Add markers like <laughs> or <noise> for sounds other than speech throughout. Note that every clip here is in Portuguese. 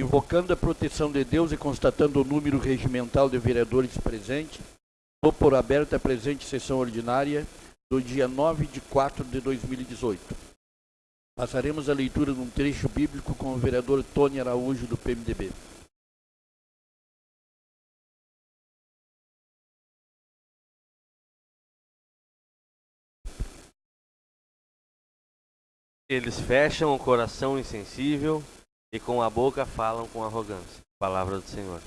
Invocando a proteção de Deus e constatando o número regimental de vereadores presentes, dou por aberta a presente sessão ordinária do dia 9 de 4 de 2018. Passaremos a leitura de um trecho bíblico com o vereador Tony Araújo, do PMDB. Eles fecham o coração insensível e com a boca falam com arrogância. Palavra do Senhor.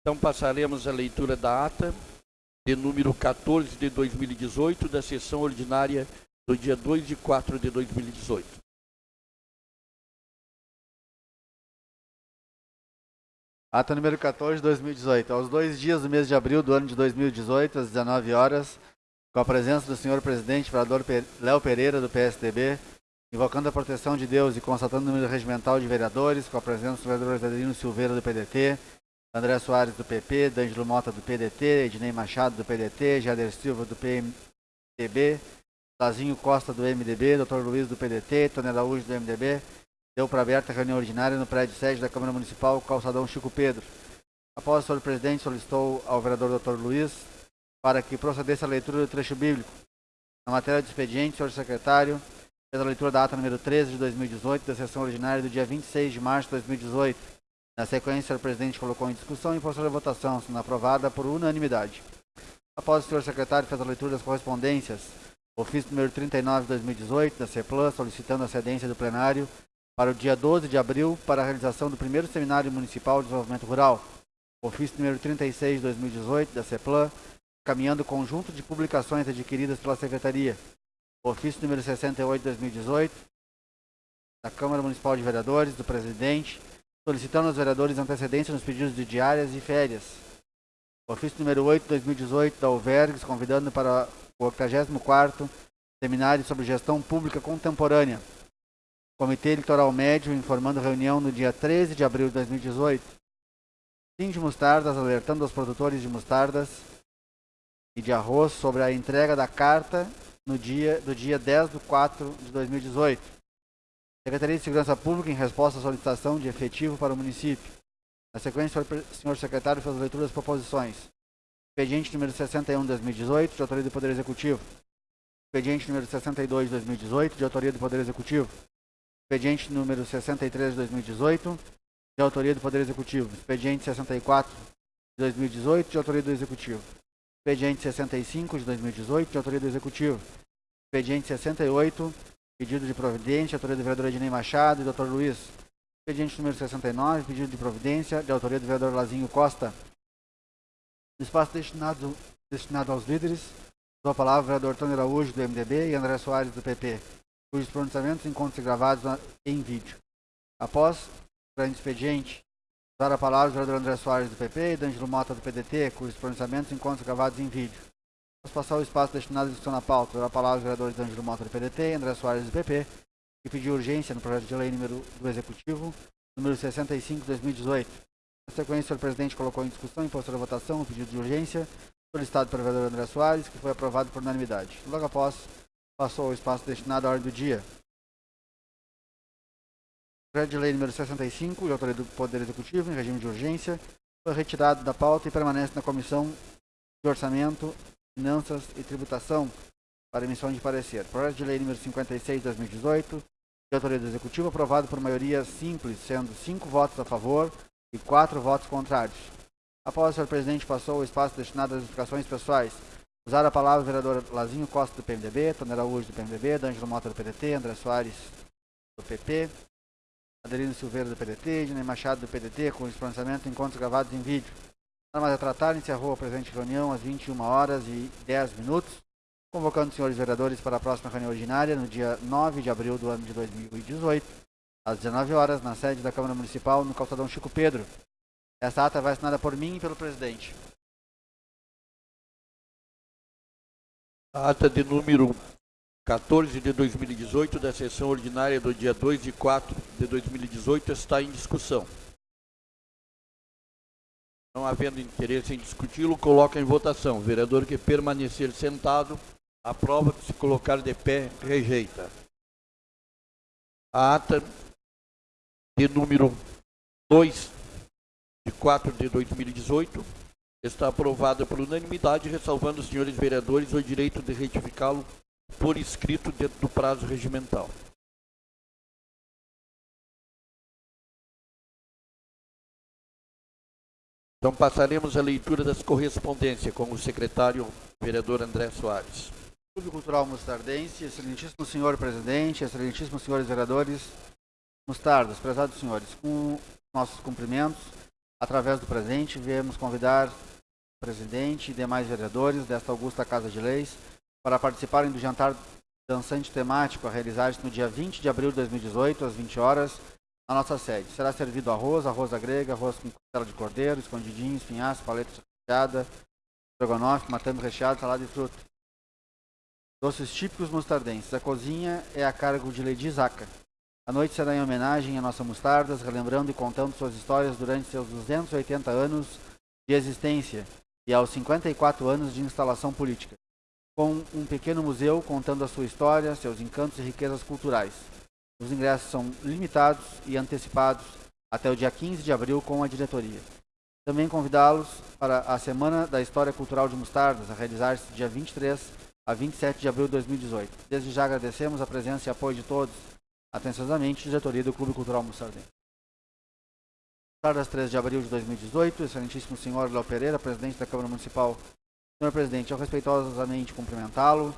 Então passaremos a leitura da ata de número 14 de 2018 da sessão ordinária do dia 2 de 4 de 2018. Ata número 14 de 2018. Aos dois dias do mês de abril do ano de 2018, às 19 horas, com a presença do senhor presidente, vereador Léo Pereira, do PSDB, invocando a proteção de Deus e constatando o número regimental de vereadores, com a presença do vereador Adelino Silveira, do PDT, André Soares, do PP, D'Angelo Mota, do PDT, Ednei Machado, do PDT, Jader Silva, do PMDB, Lazinho Costa, do MDB, Dr. Luiz, do PDT, Tony Araújo, do MDB, deu para aberta a reunião ordinária no prédio sede da Câmara Municipal, calçadão Chico Pedro. Após o senhor presidente solicitou ao vereador Dr. Luiz para que procedesse a leitura do trecho bíblico. Na matéria de expediente, senhor secretário fez a leitura da ata número 13 de 2018, da sessão ordinária do dia 26 de março de 2018. Na sequência, o senhor presidente colocou em discussão e postou a votação, sendo aprovada por unanimidade. Após o senhor secretário fez a leitura das correspondências, ofício número 39 de 2018, da CEPLAN, solicitando a cedência do plenário para o dia 12 de abril para a realização do primeiro Seminário Municipal de Desenvolvimento Rural, ofício número 36 de 2018 da CEPLAN, caminhando conjunto de publicações adquiridas pela Secretaria, ofício número 68 de 2018 da Câmara Municipal de Vereadores, do Presidente, solicitando aos vereadores antecedência nos pedidos de diárias e férias, ofício número 8 de 2018 da Alvergues, convidando para o 84º Seminário sobre Gestão Pública Contemporânea, Comitê Eleitoral Médio informando reunião no dia 13 de abril de 2018. Sim de Mostardas alertando aos produtores de mostardas e de arroz sobre a entrega da carta no dia, do dia 10 de 4 de 2018. Secretaria de Segurança Pública em resposta à solicitação de efetivo para o município. Na sequência, o senhor secretário fez a leitura das proposições. Expediente número 61 de 2018, de autoria do Poder Executivo. Expediente número 62 de 2018, de autoria do Poder Executivo expediente número 63 de 2018, de autoria do Poder Executivo. Expediente 64 de 2018, de autoria do Executivo. Expediente 65 de 2018, de autoria do Executivo. Expediente 68, pedido de providência, de autoria do vereador Ednei Machado e Dr. Luiz. Expediente número 69, pedido de providência, de autoria do vereador Lazinho Costa. No espaço destinado, destinado aos líderes, dou a palavra ao vereador Tony Araújo, do MDB, e André Soares, do PP cujos pronunciamentos encontram gravados em vídeo. Após o grande expediente, usar a palavra o vereador André Soares do PP e D'Angelo Mota do PDT, cujos pronunciamentos encontram gravados em vídeo. Vamos passar o espaço destinado à discussão na pauta. Usar a palavra o vereador D'Angelo Mota do PDT e André Soares do PP, que pediu urgência no projeto de lei número do Executivo, número 65 de 2018. Na sequência, o presidente colocou em discussão e postou a votação o pedido de urgência solicitado pelo vereador André Soares, que foi aprovado por unanimidade. Logo após, Passou o espaço destinado à ordem do dia. Projeto de lei número 65, de autoria do Poder Executivo, em regime de urgência, foi retirado da pauta e permanece na Comissão de Orçamento, Finanças e Tributação para emissão de parecer. Projeto de lei número 56 de 2018, de autoria do Executivo, aprovado por maioria simples, sendo 5 votos a favor e 4 votos contrários. Após o senhor presidente passou o espaço destinado às explicações pessoais Usar a palavra o vereador Lazinho Costa do PMDB, Tony Araújo do PMDB, D'Angelo Mota do PDT, André Soares do PP, Adelino Silveira do PDT, Ednei Machado do PDT, com os pronunciamentos encontros gravados em vídeo. Nada mais a tratar, encerrou a presente reunião às 21 horas e 10 minutos, convocando os senhores vereadores para a próxima reunião ordinária no dia 9 de abril do ano de 2018, às 19 horas, na sede da Câmara Municipal, no calçadão Chico Pedro. Esta ata vai assinada por mim e pelo presidente. A ata de número 14 de 2018 da sessão ordinária do dia 2 de 4 de 2018 está em discussão. Não havendo interesse em discuti-lo, coloca em votação. O vereador que permanecer sentado, aprova que se colocar de pé, rejeita. A ata de número 2 de 4 de 2018 está aprovada por unanimidade, ressalvando os senhores vereadores o direito de retificá-lo por escrito dentro do prazo regimental. Então passaremos à leitura das correspondências com o secretário vereador André Soares. Clube Cultural Mustardense, excelentíssimo senhor presidente, excelentíssimos senhores vereadores, Mustardas, prezados senhores, com nossos cumprimentos, através do presente, viemos convidar presidente e demais vereadores desta augusta Casa de Leis para participarem do jantar dançante temático a realizar-se no dia 20 de abril de 2018, às 20 horas, na nossa sede. Será servido arroz, arroz da grega, arroz com costela de cordeiro, escondidinho, espinhaço, paleta recheada, estrogonofe, matame recheado, salada de fruta. Doces típicos mustardenses. A cozinha é a cargo de Lady Zaca. A noite será em homenagem à nossa Mostardas, relembrando e contando suas histórias durante seus 280 anos de existência e aos 54 anos de instalação política, com um pequeno museu contando a sua história, seus encantos e riquezas culturais. Os ingressos são limitados e antecipados até o dia 15 de abril com a diretoria. Também convidá-los para a Semana da História Cultural de Mostardas, a realizar-se dia 23 a 27 de abril de 2018. Desde já agradecemos a presença e apoio de todos Atenciosamente, diretoria do Clube Cultural Mustardense. Tardas 3 de abril de 2018, excelentíssimo senhor Léo Pereira, presidente da Câmara Municipal. Senhor presidente, ao respeitosamente cumprimentá-lo,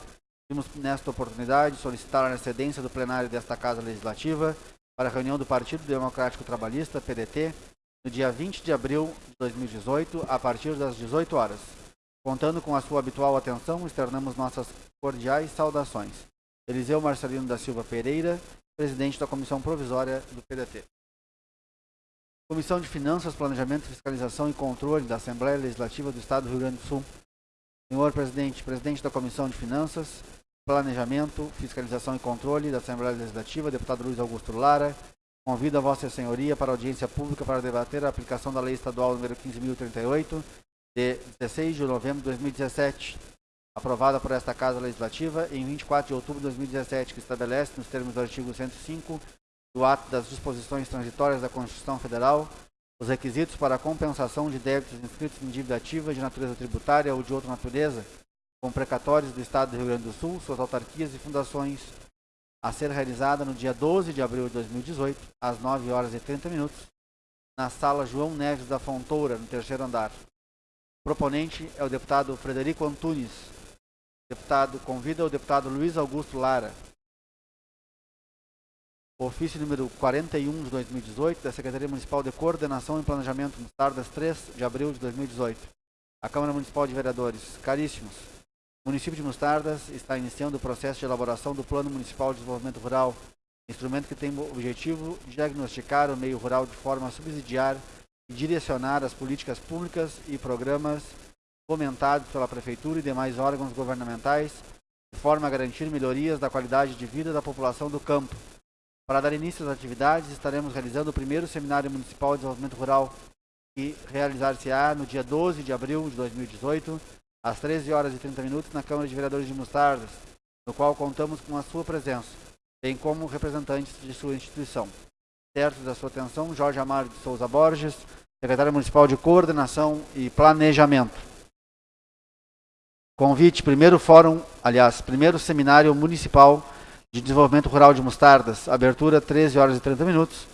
vimos nesta oportunidade solicitar a excedência do plenário desta Casa Legislativa para a reunião do Partido Democrático Trabalhista, PDT, no dia 20 de abril de 2018, a partir das 18 horas. Contando com a sua habitual atenção, externamos nossas cordiais saudações. Eliseu Marcelino da Silva Pereira, presidente da Comissão Provisória do PDT. Comissão de Finanças, Planejamento, Fiscalização e Controle da Assembleia Legislativa do Estado do Rio Grande do Sul. Senhor presidente, presidente da Comissão de Finanças, Planejamento, Fiscalização e Controle da Assembleia Legislativa, deputado Luiz Augusto Lara, convido a Vossa Senhoria para audiência pública para debater a aplicação da Lei Estadual número 15.038, de 16 de novembro de 2017, aprovada por esta Casa Legislativa em 24 de outubro de 2017, que estabelece, nos termos do artigo 105 do ato das disposições transitórias da Constituição Federal, os requisitos para a compensação de débitos inscritos em dívida ativa de natureza tributária ou de outra natureza, com precatórios do Estado do Rio Grande do Sul, suas autarquias e fundações, a ser realizada no dia 12 de abril de 2018, às 9 horas e 30 minutos, na sala João Neves da Fontoura, no terceiro andar. O proponente é o deputado Frederico Antunes, Deputado, convida o deputado Luiz Augusto Lara. Ofício número 41 de 2018 da Secretaria Municipal de Coordenação e Planejamento Mostardas 3 de abril de 2018. A Câmara Municipal de Vereadores. Caríssimos, o município de Mostardas está iniciando o processo de elaboração do Plano Municipal de Desenvolvimento Rural, instrumento que tem o objetivo de diagnosticar o meio rural de forma a subsidiar e direcionar as políticas públicas e programas fomentados pela Prefeitura e demais órgãos governamentais, de forma a garantir melhorias da qualidade de vida da população do campo. Para dar início às atividades, estaremos realizando o primeiro Seminário Municipal de Desenvolvimento Rural, que realizar-se-á no dia 12 de abril de 2018, às 13 horas e 30 minutos, na Câmara de Vereadores de Mostardas, no qual contamos com a sua presença, bem como representantes de sua instituição. Certo da sua atenção, Jorge Amaro de Souza Borges, secretário municipal de Coordenação e Planejamento. Convite, primeiro fórum, aliás, primeiro seminário municipal de desenvolvimento rural de Mostardas, abertura 13 horas e 30 minutos.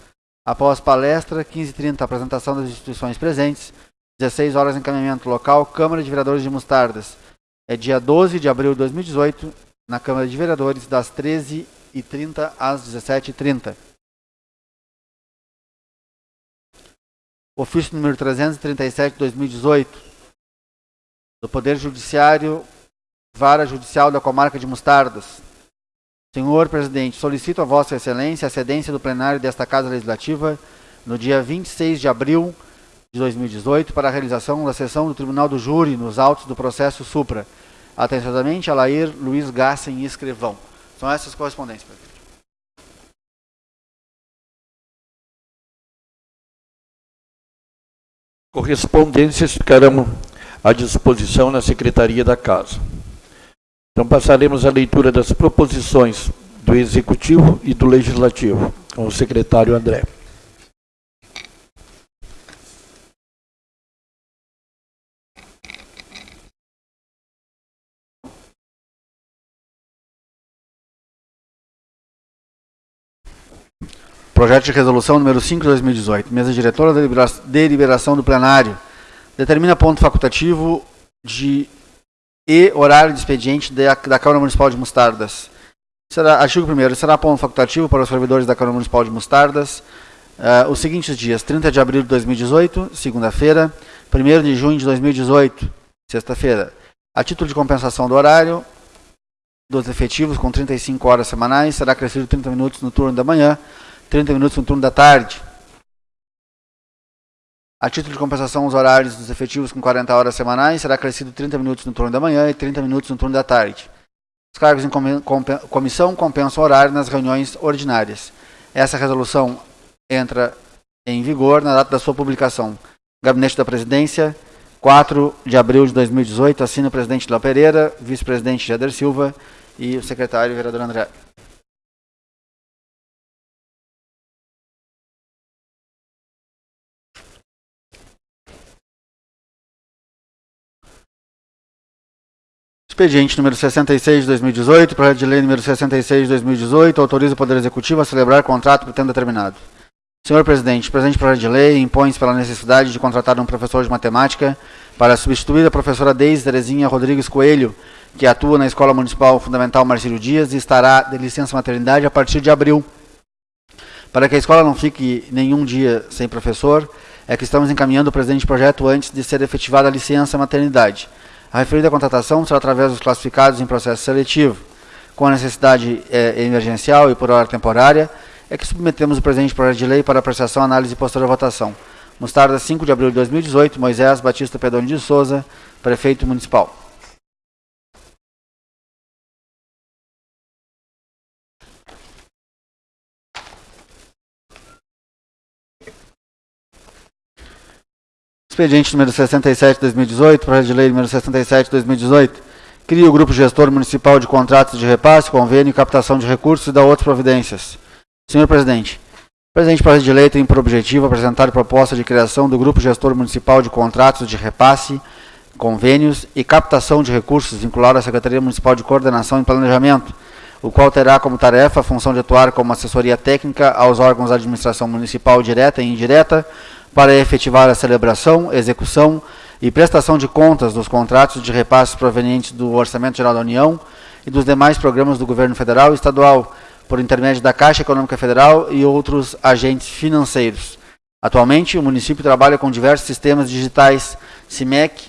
Após palestra, 15h30, apresentação das instituições presentes, 16 horas encaminhamento local, Câmara de Vereadores de Mostardas. É dia 12 de abril de 2018, na Câmara de Vereadores, das 13h30 às 17h30. Ofício número 337 de 2018 do Poder Judiciário, Vara Judicial da Comarca de Mostardas. Senhor Presidente, solicito a Vossa Excelência a cedência do plenário desta Casa Legislativa no dia 26 de abril de 2018 para a realização da sessão do Tribunal do Júri nos autos do processo Supra. Atenciosamente, Alair Luiz Gassen Escrivão. São essas correspondências, presidente. Correspondências ficarão à disposição na Secretaria da Casa. Então passaremos à leitura das proposições do Executivo e do Legislativo, com o secretário André. Projeto de resolução número 5 de 2018. Mesa diretora da deliberação do plenário. Determina ponto facultativo de e horário de expediente da, da Câmara Municipal de Mostardas. Será, artigo 1 será ponto facultativo para os servidores da Câmara Municipal de Mostardas uh, os seguintes dias: 30 de abril de 2018, segunda-feira, 1 de junho de 2018, sexta-feira. A título de compensação do horário dos efetivos, com 35 horas semanais, será crescido 30 minutos no turno da manhã 30 minutos no turno da tarde. A título de compensação, os horários dos efetivos com 40 horas semanais será crescido 30 minutos no turno da manhã e 30 minutos no turno da tarde. Os cargos em comissão compensam horário nas reuniões ordinárias. Essa resolução entra em vigor na data da sua publicação. Gabinete da Presidência, 4 de abril de 2018, assina o presidente Léo Pereira, vice-presidente Jader Silva e o secretário vereador André. Expediente número 66 de 2018, projeto de lei número 66 de 2018, autoriza o Poder Executivo a celebrar contrato por tempo determinado. Senhor Presidente, o presente projeto de lei impõe-se pela necessidade de contratar um professor de matemática para substituir a professora Deise Terezinha Rodrigues Coelho, que atua na Escola Municipal Fundamental Marcílio Dias e estará de licença maternidade a partir de abril. Para que a escola não fique nenhum dia sem professor, é que estamos encaminhando o presente projeto antes de ser efetivada a licença maternidade. A referida contratação será através dos classificados em processo seletivo. Com a necessidade é, emergencial e por hora temporária, é que submetemos o presente projeto de lei para apreciação, análise e posterior votação. Mostarda, 5 de abril de 2018, Moisés Batista Pedoni de Souza, Prefeito Municipal. Expediente número 67 de 2018, projeto de lei número 67 de 2018, cria o Grupo Gestor Municipal de Contratos de Repasse, Convênio e Captação de Recursos e da outras providências. Senhor Presidente, o presente projeto de lei tem por objetivo apresentar proposta de criação do Grupo Gestor Municipal de Contratos de Repasse, Convênios e Captação de Recursos vinculado à Secretaria Municipal de Coordenação e Planejamento, o qual terá como tarefa a função de atuar como assessoria técnica aos órgãos da administração municipal direta e indireta, para efetivar a celebração, execução e prestação de contas dos contratos de repasses provenientes do Orçamento Geral da União e dos demais programas do Governo Federal e Estadual, por intermédio da Caixa Econômica Federal e outros agentes financeiros. Atualmente, o município trabalha com diversos sistemas digitais CIMEC,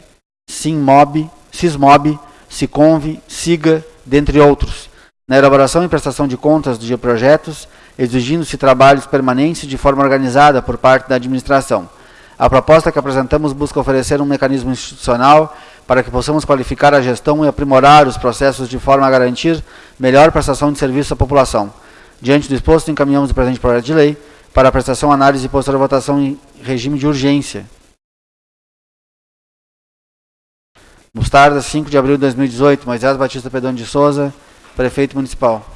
SIMMOB, SISMOB, SICONV, SIGA, dentre outros, na elaboração e prestação de contas de projetos exigindo-se trabalhos permanentes de forma organizada por parte da administração. A proposta que apresentamos busca oferecer um mecanismo institucional para que possamos qualificar a gestão e aprimorar os processos de forma a garantir melhor prestação de serviço à população. Diante do exposto, encaminhamos o presente projeto de lei para prestação, análise e posterior votação em regime de urgência. Mostarda, 5 de abril de 2018, Moisés Batista Pedone de Souza, Prefeito Municipal.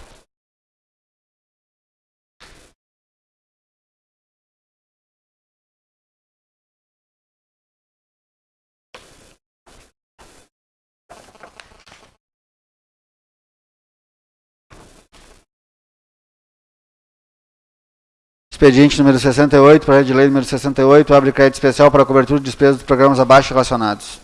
Expediente número 68, projeto de lei número 68, abre crédito especial para a cobertura de despesas dos programas abaixo relacionados.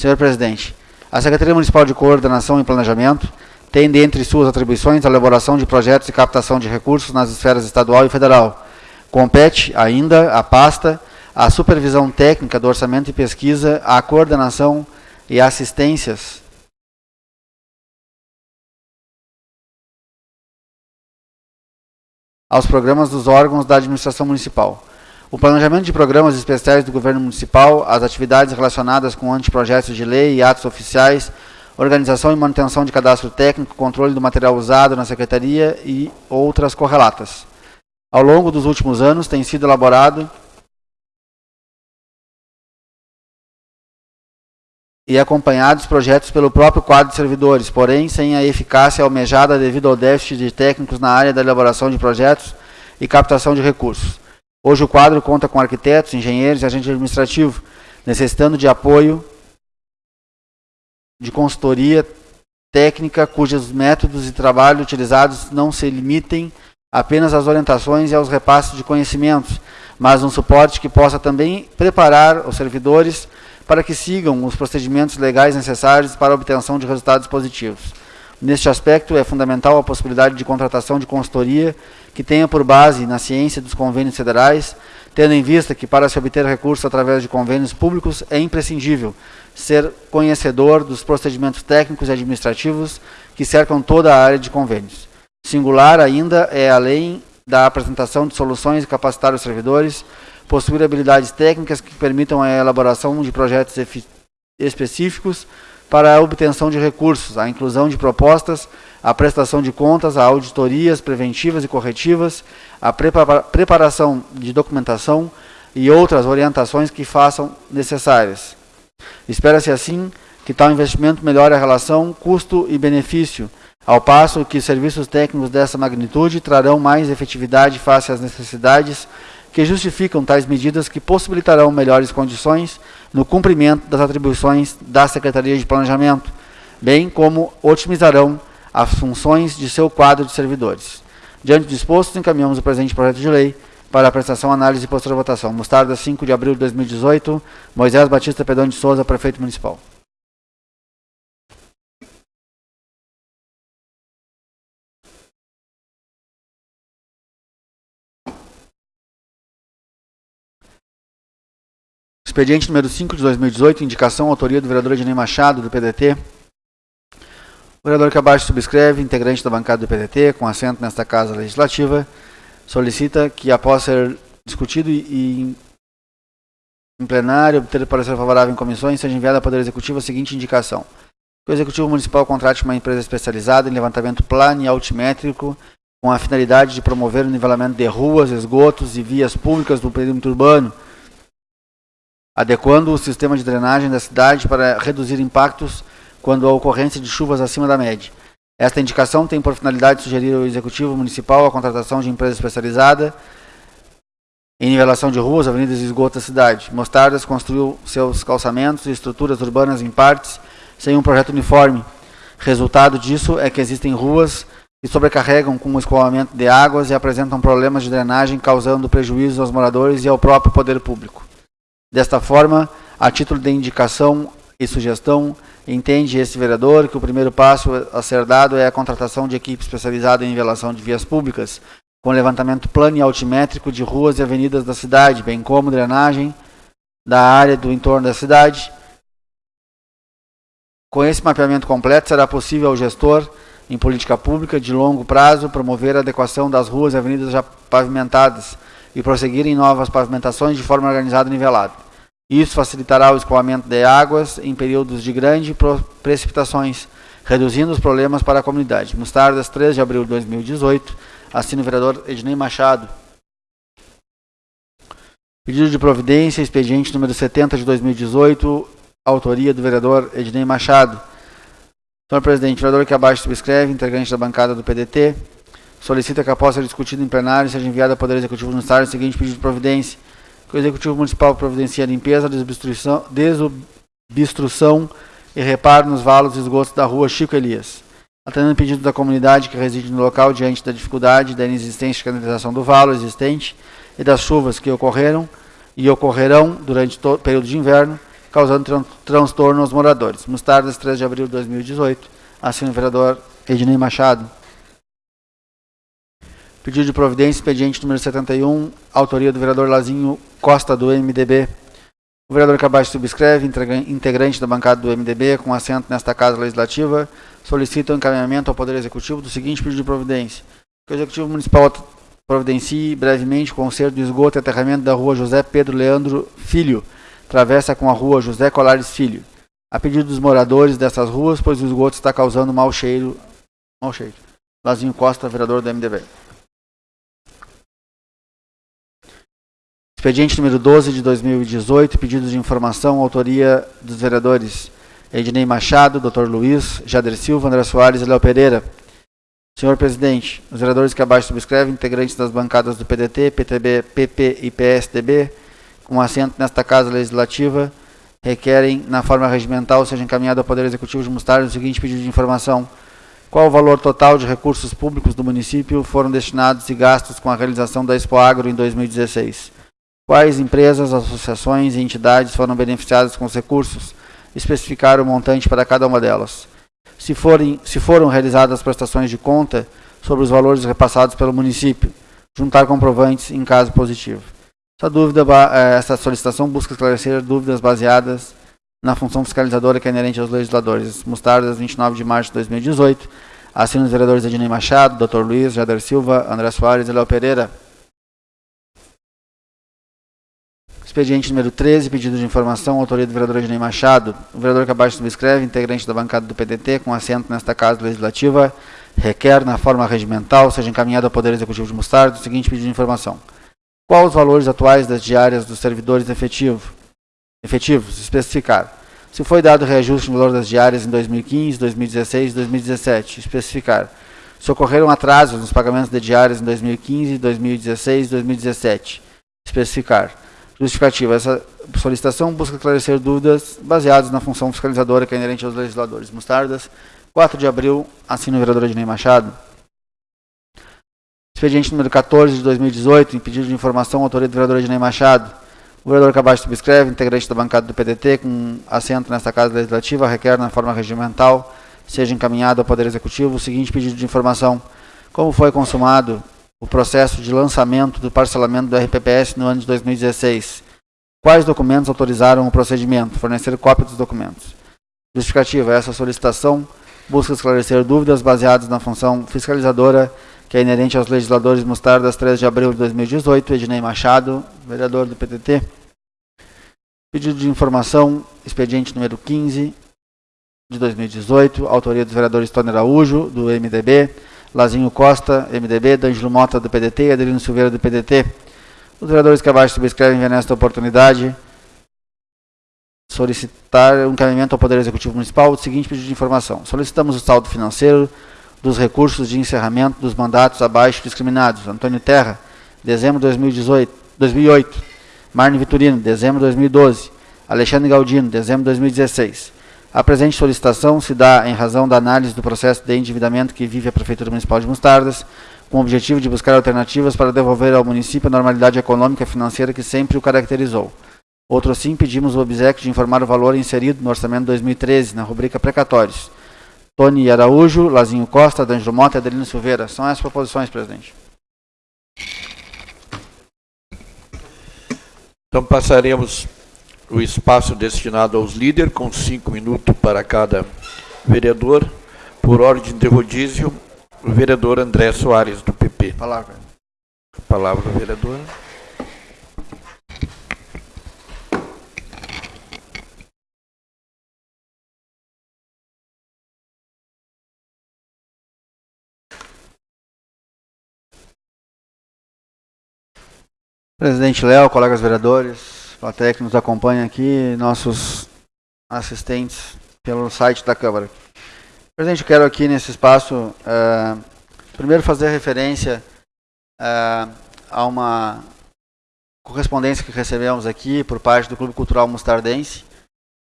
Senhor Presidente, a Secretaria Municipal de Coordenação e Planejamento tem dentre suas atribuições a elaboração de projetos e captação de recursos nas esferas estadual e federal. Compete ainda à pasta a supervisão técnica do orçamento e pesquisa, a coordenação e assistências aos programas dos órgãos da administração municipal. O planejamento de programas especiais do governo municipal, as atividades relacionadas com anteprojetos de lei e atos oficiais, organização e manutenção de cadastro técnico, controle do material usado na secretaria e outras correlatas. Ao longo dos últimos anos, tem sido elaborado e acompanhados projetos pelo próprio quadro de servidores, porém sem a eficácia almejada devido ao déficit de técnicos na área da elaboração de projetos e captação de recursos. Hoje o quadro conta com arquitetos, engenheiros e agente administrativo, necessitando de apoio de consultoria técnica cujos métodos de trabalho utilizados não se limitem apenas às orientações e aos repasses de conhecimentos, mas um suporte que possa também preparar os servidores para que sigam os procedimentos legais necessários para a obtenção de resultados positivos. Neste aspecto, é fundamental a possibilidade de contratação de consultoria que tenha por base na ciência dos convênios federais, tendo em vista que para se obter recursos através de convênios públicos é imprescindível ser conhecedor dos procedimentos técnicos e administrativos que cercam toda a área de convênios. Singular ainda é, além da apresentação de soluções e capacitar os servidores, possuir habilidades técnicas que permitam a elaboração de projetos específicos para a obtenção de recursos, a inclusão de propostas, a prestação de contas, a auditorias preventivas e corretivas, a preparação de documentação e outras orientações que façam necessárias. Espera-se assim que tal investimento melhore a relação custo e benefício, ao passo que serviços técnicos dessa magnitude trarão mais efetividade face às necessidades que justificam tais medidas que possibilitarão melhores condições no cumprimento das atribuições da Secretaria de Planejamento, bem como otimizarão as funções de seu quadro de servidores. Diante disposto, encaminhamos o presente projeto de lei para apreciação, análise e posterior votação. Mostarda, 5 de abril de 2018. Moisés Batista Pedão de Souza, prefeito municipal. Expediente número 5 de 2018, indicação, autoria do vereador Ednei Machado, do PDT. O vereador que abaixo subscreve, integrante da bancada do PDT, com assento nesta Casa Legislativa, solicita que, após ser discutido e, em plenário, obter parecer favorável em comissões, seja enviada ao Poder Executivo a seguinte indicação. Que o Executivo Municipal contrate uma empresa especializada em levantamento plano e altimétrico com a finalidade de promover o nivelamento de ruas, esgotos e vias públicas do perímetro urbano, adequando o sistema de drenagem da cidade para reduzir impactos quando a ocorrência de chuvas acima da média. Esta indicação tem por finalidade sugerir ao Executivo Municipal a contratação de empresa especializada em nivelação de ruas, avenidas e esgotos da cidade. Mostardas construiu seus calçamentos e estruturas urbanas em partes sem um projeto uniforme. Resultado disso é que existem ruas que sobrecarregam com o escoamento de águas e apresentam problemas de drenagem, causando prejuízo aos moradores e ao próprio poder público. Desta forma, a título de indicação e sugestão, entende esse vereador que o primeiro passo a ser dado é a contratação de equipe especializada em nivelação de vias públicas, com levantamento plano e altimétrico de ruas e avenidas da cidade, bem como drenagem da área do entorno da cidade. Com esse mapeamento completo, será possível ao gestor, em política pública de longo prazo, promover a adequação das ruas e avenidas já pavimentadas, e prosseguir em novas pavimentações de forma organizada e nivelada. Isso facilitará o escoamento de águas em períodos de grandes precipitações, reduzindo os problemas para a comunidade. Mostardas, 3 de abril de 2018, assina o vereador Ednei Machado. Pedido de providência, expediente número 70 de 2018, autoria do vereador Ednei Machado. Senhor presidente, vereador que abaixo subscreve, integrante da bancada do PDT, solicita que após ser discutido em plenário seja enviado ao Poder Executivo Estado o seguinte pedido de providência. Que o Executivo Municipal providencie a limpeza, desobstrução, desobstrução e reparo nos valos e esgotos da rua Chico Elias. Atendendo o pedido da comunidade que reside no local diante da dificuldade da inexistência de canalização do valo existente e das chuvas que ocorreram e ocorrerão durante o período de inverno, causando tran transtorno aos moradores. Mostardas, 3 de abril de 2018. Assina o vereador Ednei Machado. Pedido de providência, expediente número 71, autoria do vereador Lazinho Costa, do MDB. O vereador que abaixo subscreve, integrante da bancada do MDB, com assento nesta Casa Legislativa, solicita o encaminhamento ao Poder Executivo do seguinte pedido de providência. Que o Executivo Municipal providencie brevemente o conserto do esgoto e aterramento da rua José Pedro Leandro Filho, travessa com a rua José Colares Filho. A pedido dos moradores dessas ruas, pois o esgoto está causando mau cheiro. Mau cheiro. Lazinho Costa, vereador do MDB. Expediente número 12 de 2018, pedido de informação, autoria dos vereadores Ednei Machado, Dr. Luiz, Jader Silva, André Soares e Léo Pereira. Senhor presidente, os vereadores que abaixo subscrevem, integrantes das bancadas do PDT, PTB, PP e PSDB, com assento nesta Casa Legislativa, requerem, na forma regimental, seja encaminhado ao Poder Executivo de Mostarda o seguinte pedido de informação. Qual o valor total de recursos públicos do município foram destinados e gastos com a realização da Expo Agro em 2016? Quais empresas, associações e entidades foram beneficiadas com os recursos? Especificar o montante para cada uma delas. Se, forem, se foram realizadas prestações de conta sobre os valores repassados pelo município, juntar comprovantes em caso positivo. Essa, dúvida, eh, essa solicitação busca esclarecer dúvidas baseadas na função fiscalizadora que é inerente aos legisladores. Mostardas, 29 de março de 2018. Assino os vereadores Ednei Machado, Dr. Luiz, Jader Silva, André Soares e Léo Pereira. Expediente número 13, pedido de informação, autoria do vereador Ednei Machado. O vereador que abaixo subscreve, integrante da bancada do PDT, com assento nesta Casa Legislativa, requer, na forma regimental, seja encaminhado ao Poder Executivo de Mostarda o seguinte pedido de informação. Qual os valores atuais das diárias dos servidores efetivo, efetivos? Especificar. Se foi dado reajuste no valor das diárias em 2015, 2016 e 2017. Especificar. Se ocorreram atrasos nos pagamentos de diárias em 2015, 2016 e 2017. Especificar Justificativa. Essa solicitação busca esclarecer dúvidas baseadas na função fiscalizadora que é inerente aos legisladores. Mostardas, 4 de abril, assina o vereador Ednei Machado. Expediente número 14 de 2018, em pedido de informação, autoria do vereador Ednei Machado. O vereador abaixo subscreve, integrante da bancada do PDT, com assento nesta Casa Legislativa, requer na forma regimental, seja encaminhado ao Poder Executivo o seguinte pedido de informação. Como foi consumado o processo de lançamento do parcelamento do RPPS no ano de 2016. Quais documentos autorizaram o procedimento? Fornecer cópia dos documentos. Justificativa. Essa solicitação busca esclarecer dúvidas baseadas na função fiscalizadora que é inerente aos legisladores Mostardas 3 de abril de 2018, Ednei Machado, vereador do PTT. Pedido de informação, expediente número 15 de 2018, autoria dos vereadores Tony Araújo, do MDB, Lazinho Costa, MDB, D'Angelo Mota, do PDT e Adelino Silveira, do PDT. Os vereadores que abaixo subscrevem nesta oportunidade solicitar um encaminhamento ao Poder Executivo Municipal o seguinte pedido de informação. Solicitamos o saldo financeiro dos recursos de encerramento dos mandatos abaixo discriminados. Antônio Terra, dezembro de 2018, 2008. Marne Vitorino, dezembro de 2012. Alexandre Galdino, dezembro de 2016. A presente solicitação se dá em razão da análise do processo de endividamento que vive a Prefeitura Municipal de Mostardas, com o objetivo de buscar alternativas para devolver ao município a normalidade econômica e financeira que sempre o caracterizou. Outro sim, pedimos o obsequio de informar o valor inserido no orçamento 2013, na rubrica precatórios. Tony Araújo, Lazinho Costa, D'Angelo Mota e Adelino Silveira. São essas proposições, presidente. Então passaremos o espaço destinado aos líderes, com cinco minutos para cada vereador. Por ordem de rodízio, o vereador André Soares, do PP. Palavra. Palavra do vereador. Presidente Léo, colegas vereadores, plateia que nos acompanha aqui, nossos assistentes pelo site da Câmara. Presidente, quero aqui nesse espaço, uh, primeiro fazer referência uh, a uma correspondência que recebemos aqui por parte do Clube Cultural Mustardense.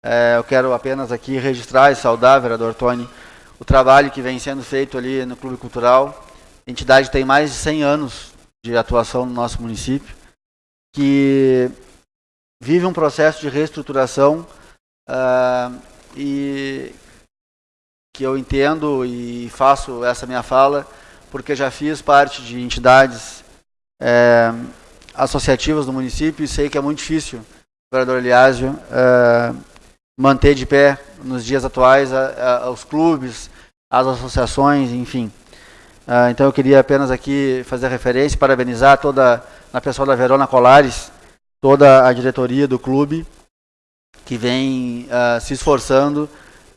Uh, eu quero apenas aqui registrar e saudar, vereador Tony, o trabalho que vem sendo feito ali no Clube Cultural. A entidade tem mais de 100 anos de atuação no nosso município, que vive um processo de reestruturação uh, e que eu entendo e faço essa minha fala porque já fiz parte de entidades é, associativas do município e sei que é muito difícil, vereador Eliásio, é, manter de pé nos dias atuais a, a, os clubes, as associações, enfim. Uh, então eu queria apenas aqui fazer referência, parabenizar toda a pessoa da Verona Colares, toda a diretoria do clube que vem uh, se esforçando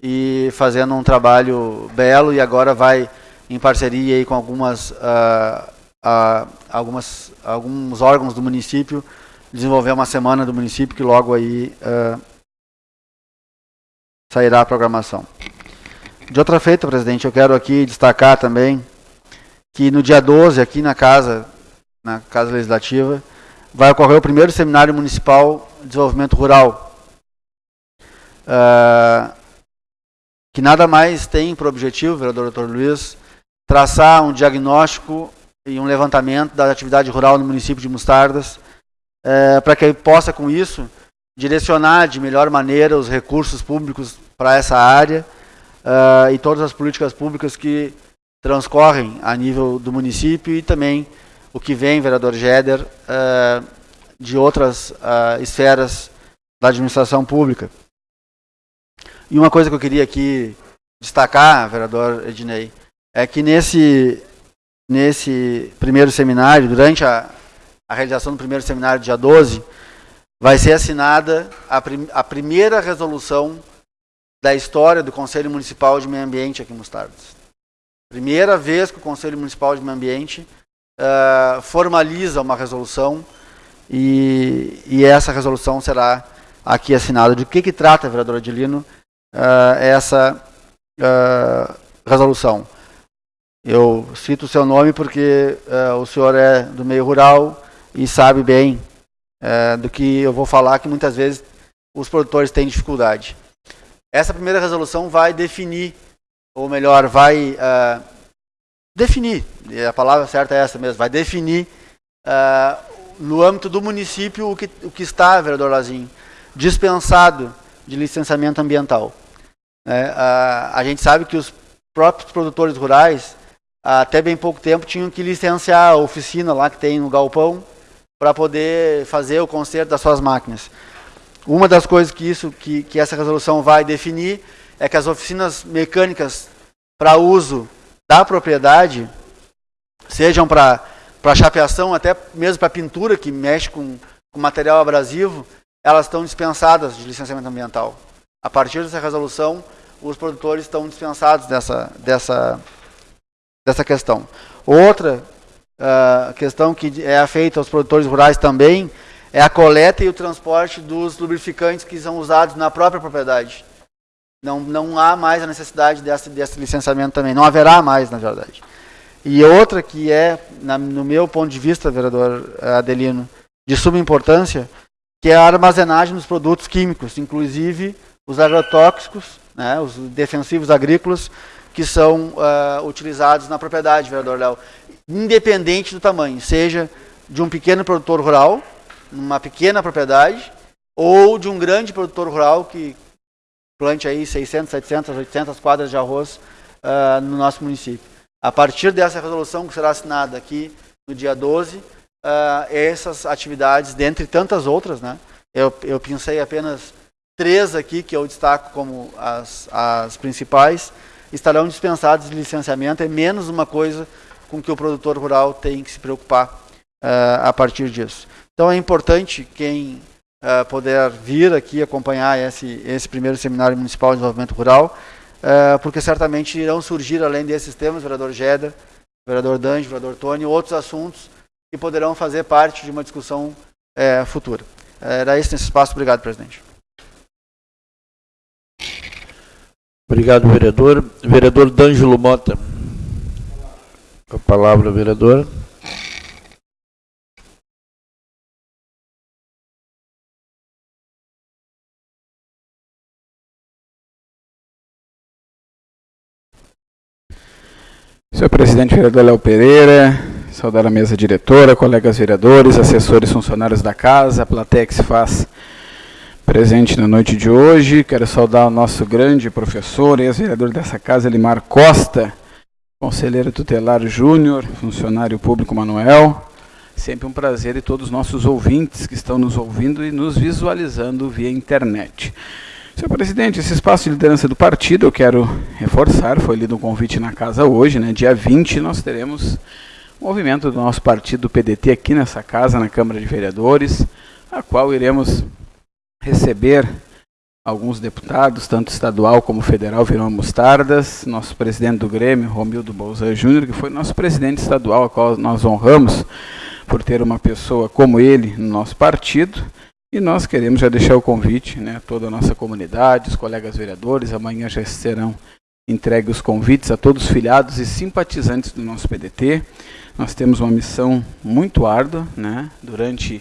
e fazendo um trabalho belo e agora vai em parceria aí com algumas, uh, uh, algumas alguns órgãos do município desenvolver uma semana do município que logo aí sairá a programação. De outra feita, presidente, eu quero aqui destacar também que no dia 12, aqui na Casa, na Casa Legislativa, vai ocorrer o primeiro Seminário Municipal de Desenvolvimento Rural, uh, que nada mais tem por objetivo, vereador Dr. Luiz, traçar um diagnóstico e um levantamento da atividade rural no município de Mostardas, uh, para que possa, com isso, direcionar de melhor maneira os recursos públicos para essa área uh, e todas as políticas públicas que transcorrem a nível do município e também o que vem, vereador Jeder, uh, de outras uh, esferas da administração pública. E uma coisa que eu queria aqui destacar, vereador Ednei, é que nesse, nesse primeiro seminário, durante a, a realização do primeiro seminário, dia 12, vai ser assinada a, prim, a primeira resolução da história do Conselho Municipal de Meio Ambiente aqui em Mostardas. Primeira vez que o Conselho Municipal de Meio Ambiente uh, formaliza uma resolução e, e, essa resolução será aqui assinada. De que, que trata, vereador Adilino, uh, essa uh, resolução? Eu cito o seu nome porque o senhor é do meio rural e sabe bem do que eu vou falar, que muitas vezes os produtores têm dificuldade. Essa primeira resolução vai definir, ou melhor, vai definir, a palavra certa é essa mesmo, vai definir uh, no âmbito do município o que, o que está, vereador Lazinho, dispensado de licenciamento ambiental. É, uh, a gente sabe que os próprios produtores rurais, até bem pouco tempo, tinham que licenciar a oficina lá que tem no galpão para poder fazer o conserto das suas máquinas. Uma das coisas que, isso, que, que essa resolução vai definir é que as oficinas mecânicas para uso da propriedade, sejam para chapeação, até mesmo para pintura, que mexe com, com material abrasivo, elas estão dispensadas de licenciamento ambiental. A partir dessa resolução, os produtores estão dispensados dessa, dessa, dessa questão. Outra uh, questão que é feita aos produtores rurais também é a coleta e o transporte dos lubrificantes que são usados na própria propriedade. Não, não há mais a necessidade desse, desse licenciamento também, não haverá mais, na verdade. E outra que é, na, no meu ponto de vista, vereador Adelino, de suma importância, que é a armazenagem dos produtos químicos, inclusive os agrotóxicos, né, os defensivos agrícolas, que são uh, utilizados na propriedade, vereador Léo, independente do tamanho, seja de um pequeno produtor rural, numa pequena propriedade ou de um grande produtor rural que plante aí 600, 700, 800 quadras de arroz uh, no nosso município. A partir dessa resolução que será assinada aqui no dia 12, uh, ah, essas atividades, dentre tantas outras, né, eu, eu pensei apenas três aqui que eu destaco como as, as principais, estarão dispensadas de licenciamento, é menos uma coisa com que o produtor rural tem que se preocupar uh, a partir disso. Então é importante quem uh, puder vir aqui acompanhar esse, esse primeiro seminário municipal de desenvolvimento rural, uh, porque certamente irão surgir, além desses temas, vereador Jeda, vereador Dange, vereador Tony, outros assuntos que poderão fazer parte de uma discussão uh, futura. Era isso nesse espaço. Obrigado, presidente. Obrigado, vereador. Vereador D'Angelo Mota. A palavra, vereador. Senhor presidente vereador Léo Pereira, saudar a mesa diretora, colegas vereadores, assessores, funcionários da casa, a plateia que se faz presente na noite de hoje. Quero saudar o nosso grande professor, ex-vereador dessa casa, Elimar Costa, conselheiro tutelar Júnior, funcionário público Manuel. Sempre um prazer e todos os nossos ouvintes que estão nos ouvindo e nos visualizando via internet. Senhor presidente, esse espaço de liderança do partido, eu quero reforçar, foi lido um convite na casa hoje, né? dia 20, nós teremos o movimento do nosso partido, o PDT, aqui nessa casa, na Câmara de Vereadores, a qual iremos receber alguns deputados, tanto estadual como federal, virão mostardas, nosso presidente do Grêmio, Romildo Bolzan Júnior, que foi nosso presidente estadual, a qual nós honramos por ter uma pessoa como ele no nosso partido, E nós queremos já deixar o convite, né, toda a nossa comunidade, os colegas vereadores, amanhã já serão entregues os convites a todos os filiados e simpatizantes do nosso PDT. Nós temos uma missão muito árdua, né, durante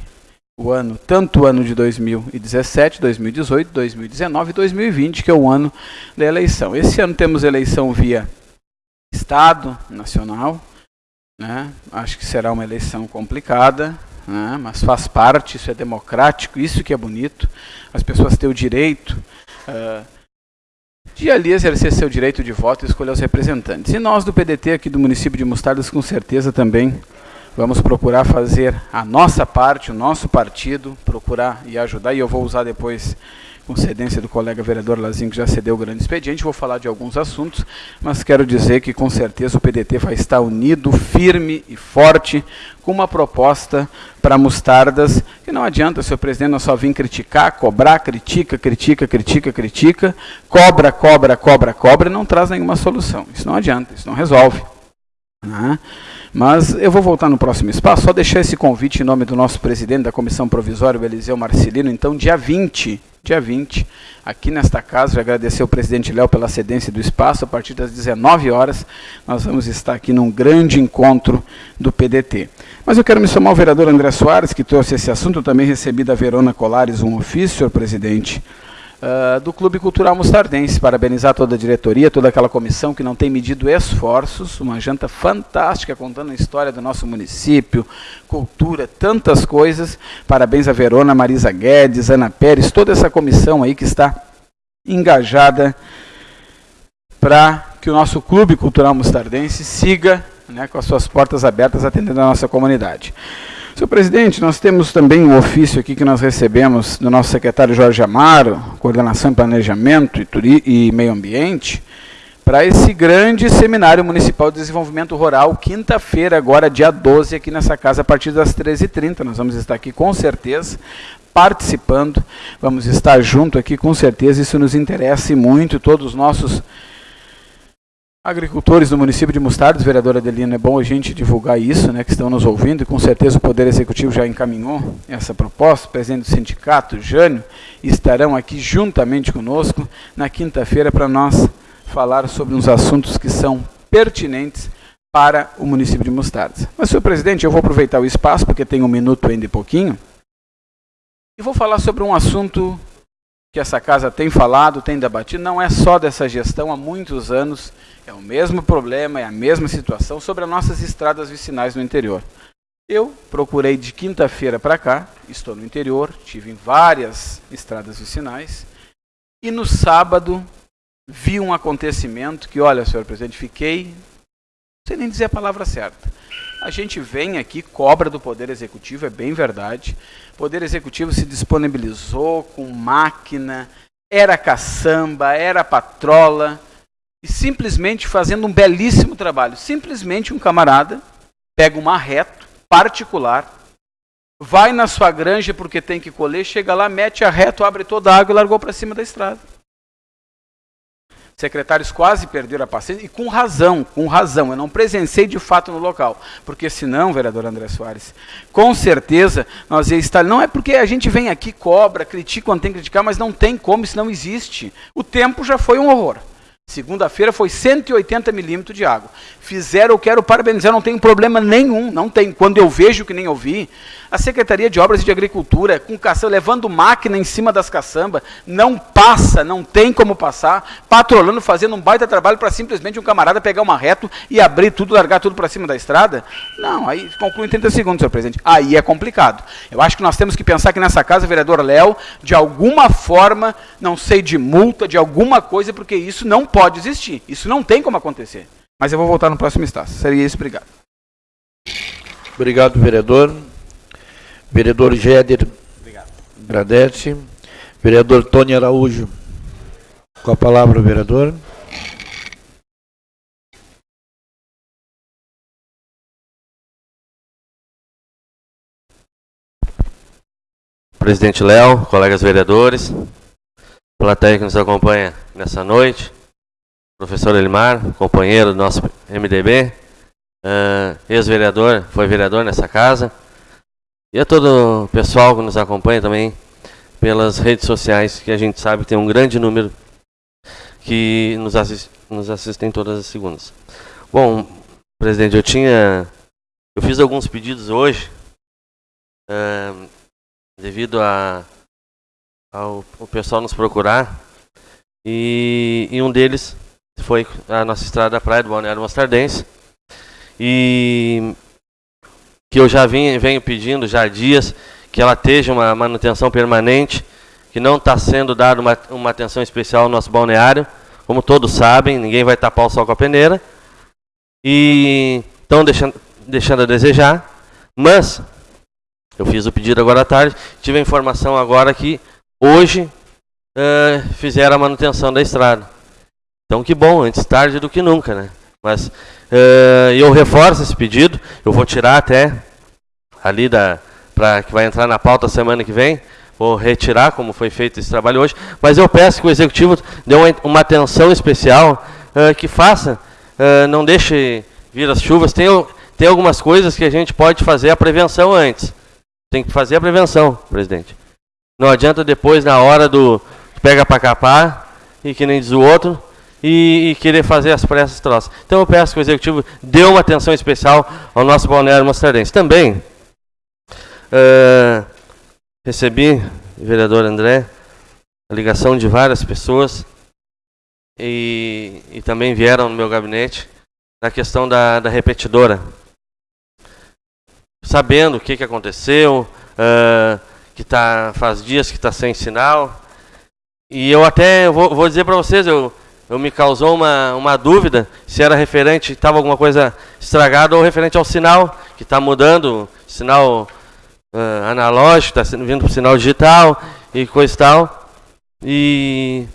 o ano, tanto o ano de 2017, 2018, 2019 e 2020, que é o ano da eleição. Esse ano temos eleição via Estado, nacional, né? acho que será uma eleição complicada, né? mas faz parte, isso é democrático, isso que é bonito, as pessoas têm o direito uh, de ali exercer seu direito de voto e escolher os representantes. E nós do PDT aqui do município de Mostardas, com certeza também Vamos procurar fazer a nossa parte, o nosso partido, procurar e ajudar. E eu vou usar depois, com cedência do colega vereador Lazinho, que já cedeu o grande expediente, vou falar de alguns assuntos, mas quero dizer que com certeza o PDT vai estar unido, firme e forte, com uma proposta para mostardas, que não adianta, senhor presidente, nós só vir criticar, cobrar, critica, critica, critica, critica, cobra, cobra, cobra, cobra, e não traz nenhuma solução. Isso não adianta, isso não resolve. Né? Mas eu vou voltar no próximo espaço, só deixar esse convite em nome do nosso presidente da Comissão Provisória, o Eliseu Marcelino. Então, dia 20, dia 20, aqui nesta casa, já agradecer ao presidente Léo pela cedência do espaço, a partir das 19 horas, nós vamos estar aqui num grande encontro do PDT. Mas eu quero me somar ao vereador André Soares, que trouxe esse assunto, eu também recebi da Verona Colares um ofício, senhor presidente, uh, do Clube Cultural Mostardense. Parabenizar toda a diretoria, toda aquela comissão que não tem medido esforços. Uma janta fantástica contando a história do nosso município, cultura, tantas coisas. Parabéns a Verona, Marisa Guedes, Ana Pérez, toda essa comissão aí que está engajada para que o nosso Clube Cultural Mostardense siga né, com as suas portas abertas atendendo a nossa comunidade. Senhor presidente, nós temos também um ofício aqui que nós recebemos do nosso secretário Jorge Amaro, Coordenação e Planejamento e, e Meio Ambiente, para esse grande seminário municipal de desenvolvimento rural, quinta-feira, agora dia 12, aqui nessa casa, a partir das 13h30. Nós vamos estar aqui com certeza, participando, vamos estar junto aqui com certeza, isso nos interessa muito, todos os nossos Agricultores do município de Mostardas, vereadora Adelina, é bom a gente divulgar isso, né, que estão nos ouvindo, e com certeza o Poder Executivo já encaminhou essa proposta, o presidente do sindicato, Jânio, estarão aqui juntamente conosco na quinta-feira para nós falar sobre uns assuntos que são pertinentes para o município de Mostardas. Mas, senhor presidente, eu vou aproveitar o espaço, porque tem um minuto ainda e pouquinho, e vou falar sobre um assunto que essa casa tem falado, tem debatido, não é só dessa gestão, há muitos anos é o mesmo problema, é a mesma situação sobre as nossas estradas vicinais no interior. Eu procurei de quinta-feira para cá, estou no interior, tive em várias estradas vicinais, e no sábado vi um acontecimento que, olha, senhor presidente, fiquei, sei nem dizer a palavra certa. A gente vem aqui, cobra do Poder Executivo, é bem verdade. O Poder Executivo se disponibilizou com máquina, era caçamba, era patrola, e simplesmente fazendo um belíssimo trabalho. Simplesmente um camarada pega um marreto particular, vai na sua granja porque tem que colher, chega lá, mete a reto, abre toda a água e largou para cima da estrada. Secretários quase perderam a paciência, e com razão, com razão. Eu não presenciei de fato no local, porque senão, vereador André Soares, com certeza nós ia estar. Não é porque a gente vem aqui, cobra, critica quando tem que criticar, mas não tem como, isso não existe. O tempo já foi um horror. Segunda-feira foi 180 milímetros de água. Fizeram, eu quero parabenizar, não tem problema nenhum, não tem. Quando eu vejo que nem eu vi, a Secretaria de Obras e de Agricultura, com caçamba, levando máquina em cima das caçambas, não passa, não tem como passar, patrolando, fazendo um baita trabalho para simplesmente um camarada pegar uma reto e abrir tudo, largar tudo para cima da estrada. Não, aí conclui em 30 segundos, senhor presidente. Aí é complicado. Eu acho que nós temos que pensar que nessa casa, vereador Léo, de alguma forma, não sei, de multa, de alguma coisa, porque isso não pode existir. Isso não tem como acontecer. Mas eu vou voltar no próximo estágio. Seria isso, obrigado. Obrigado, vereador. Vereador Géder Obrigado. agradece. Vereador Tony Araújo. Com a palavra, vereador. Presidente Léo, colegas vereadores, plateia que nos acompanha nessa noite, professor Elimar, companheiro do nosso MDB, uh, ex-vereador, foi vereador nessa casa, e a todo o pessoal que nos acompanha também pelas redes sociais, que a gente sabe que tem um grande número que nos, assist, nos assistem todas as segundas. Bom, presidente, eu tinha. Eu fiz alguns pedidos hoje, uh, devido a, ao o pessoal nos procurar, e, e, um deles foi a nossa estrada da Praia do Balneário Mostardense, e que eu já vim, venho pedindo já há dias que ela esteja uma manutenção permanente, que não está sendo dada uma, uma atenção especial ao nosso balneário, como todos sabem, ninguém vai tapar o sol com a peneira, e estão deixando, deixando a desejar, mas eu fiz o pedido agora à tarde, tive a informação agora que hoje uh, fizeram a manutenção da estrada. Então que bom, antes tarde do que nunca, né? Mas uh, eu reforço esse pedido, eu vou tirar até ali da, para que vai entrar na pauta semana que vem. Vou retirar, como foi feito esse trabalho hoje. Mas eu peço que o Executivo dê uma, uma atenção especial, uh, que faça, uh, não deixe vir as chuvas. Tem, tem algumas coisas que a gente pode fazer a prevenção antes. Tem que fazer a prevenção, presidente. Não adianta depois, na hora do pega para capar, e que nem diz o outro, e, e, querer fazer as pressas troças. Então eu peço que o Executivo dê uma atenção especial ao nosso balneário mostrarense. Também, Uh, recebi, vereador André, a ligação de várias pessoas e, e também vieram no meu gabinete na questão da, da repetidora. Sabendo o que, que aconteceu, uh, que tá, faz dias que está sem sinal. E eu até vou, vou dizer para vocês, eu, eu me causou uma, uma dúvida se era referente, estava alguma coisa estragada ou referente ao sinal, que está mudando, sinal uh, analógico, está vindo para sinal digital e coisa e tal. E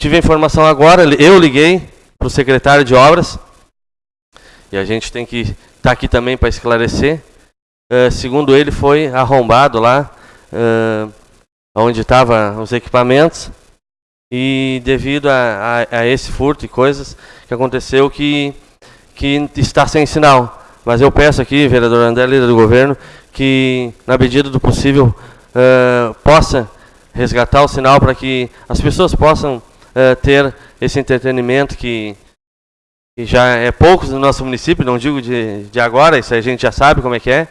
tive a informação agora, eu liguei para o secretário de obras, e a gente tem que estar tá aqui também para esclarecer. Uh, segundo ele, foi arrombado lá, uh, onde estavam os equipamentos, e devido a, a, a, esse furto e coisas que aconteceu que, que está sem sinal. Mas eu peço aqui, vereador André, líder do governo, que, na medida do possível, uh, possa resgatar o sinal para que as pessoas possam uh, ter esse entretenimento que, que, já é poucos no nosso município, não digo de, de agora, isso a gente já sabe como é que é,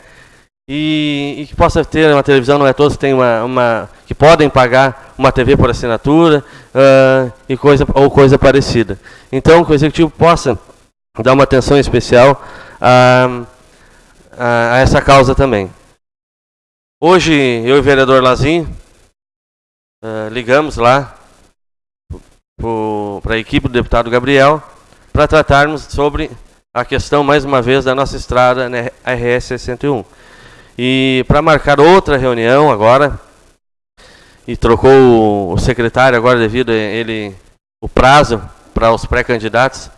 e, e que possa ter uma televisão, não é todos que, uma, uma, que podem pagar uma TV por assinatura uh, e coisa, ou coisa parecida. Então, que o Executivo possa dar uma atenção especial a a, a essa causa também. Hoje, eu e o vereador Lazim uh, ligamos lá para a equipe do deputado Gabriel para tratarmos sobre a questão, mais uma vez, da nossa estrada na RS 61. E para marcar outra reunião agora, e trocou o secretário agora devido a ele o prazo para os pré-candidatos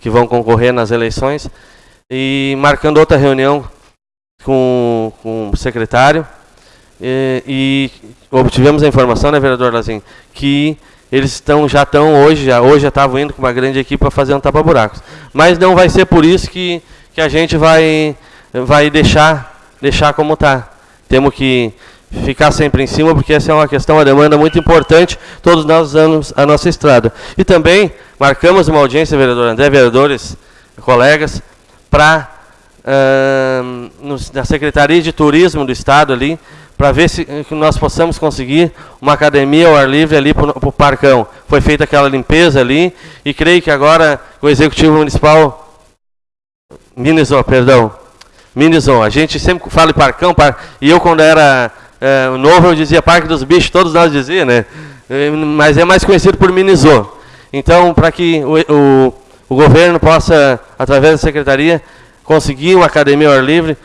que vão concorrer nas eleições, e marcando outra reunião com, com o secretário. E, e obtivemos a informação, né, vereador Lazim, que eles estão, já estão hoje, já, hoje já estavam indo com uma grande equipe para fazer um tapa-buracos. Mas não vai ser por isso que, que a gente vai, vai deixar, deixar como está. Temos que ficar sempre em cima, porque essa é uma questão, uma demanda muito importante, todos nós usamos a nossa estrada. E também marcamos uma audiência, vereador André, vereadores, colegas, para uh, na Secretaria de Turismo do Estado ali, para ver se nós possamos conseguir uma academia ao ar livre ali para o Parcão. Foi feita aquela limpeza ali e creio que agora o Executivo Municipal minimizou, perdão, minimizou. A gente sempre fala em Parcão, par, e eu quando era é, novo eu dizia Parque dos Bichos, todos nós diziam, né? Mas é mais conhecido por Minizou. Então, para que o, o o governo possa, através da secretaria, conseguir uma academia ao ar livre.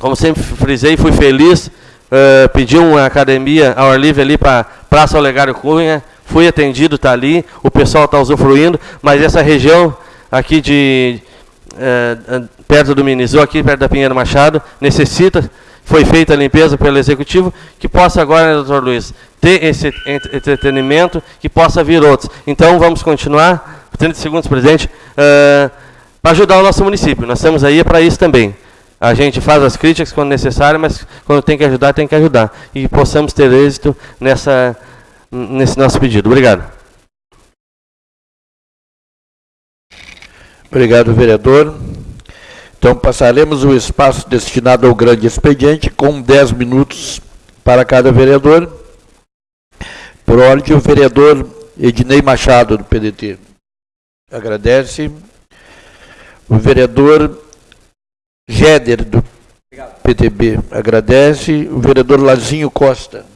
Como sempre frisei, fui feliz, uh, pedi uma academia ao ar livre ali para Praça Olegário Cunha, fui atendido, está ali, o pessoal está usufruindo, mas essa região aqui de perto do Minizô, aqui perto da Pinheiro Machado, necessita, foi feita a limpeza pelo Executivo, que possa agora, né, doutor Luiz, ter esse entretenimento, que possa vir outros. Então, vamos continuar 30 segundos, presidente, uh, para ajudar o nosso município. Nós estamos aí para isso também. a gente faz as críticas quando necessário, mas quando tem que ajudar, tem que ajudar. E possamos ter êxito nessa, nesse nosso pedido. Obrigado. Obrigado, vereador. Então, passaremos o espaço destinado ao grande expediente com 10 minutos para cada vereador. Por ordem, o vereador Ednei Machado, do PDT. Agradece. O vereador Géder, do PTB, agradece. O vereador Lazinho Costa.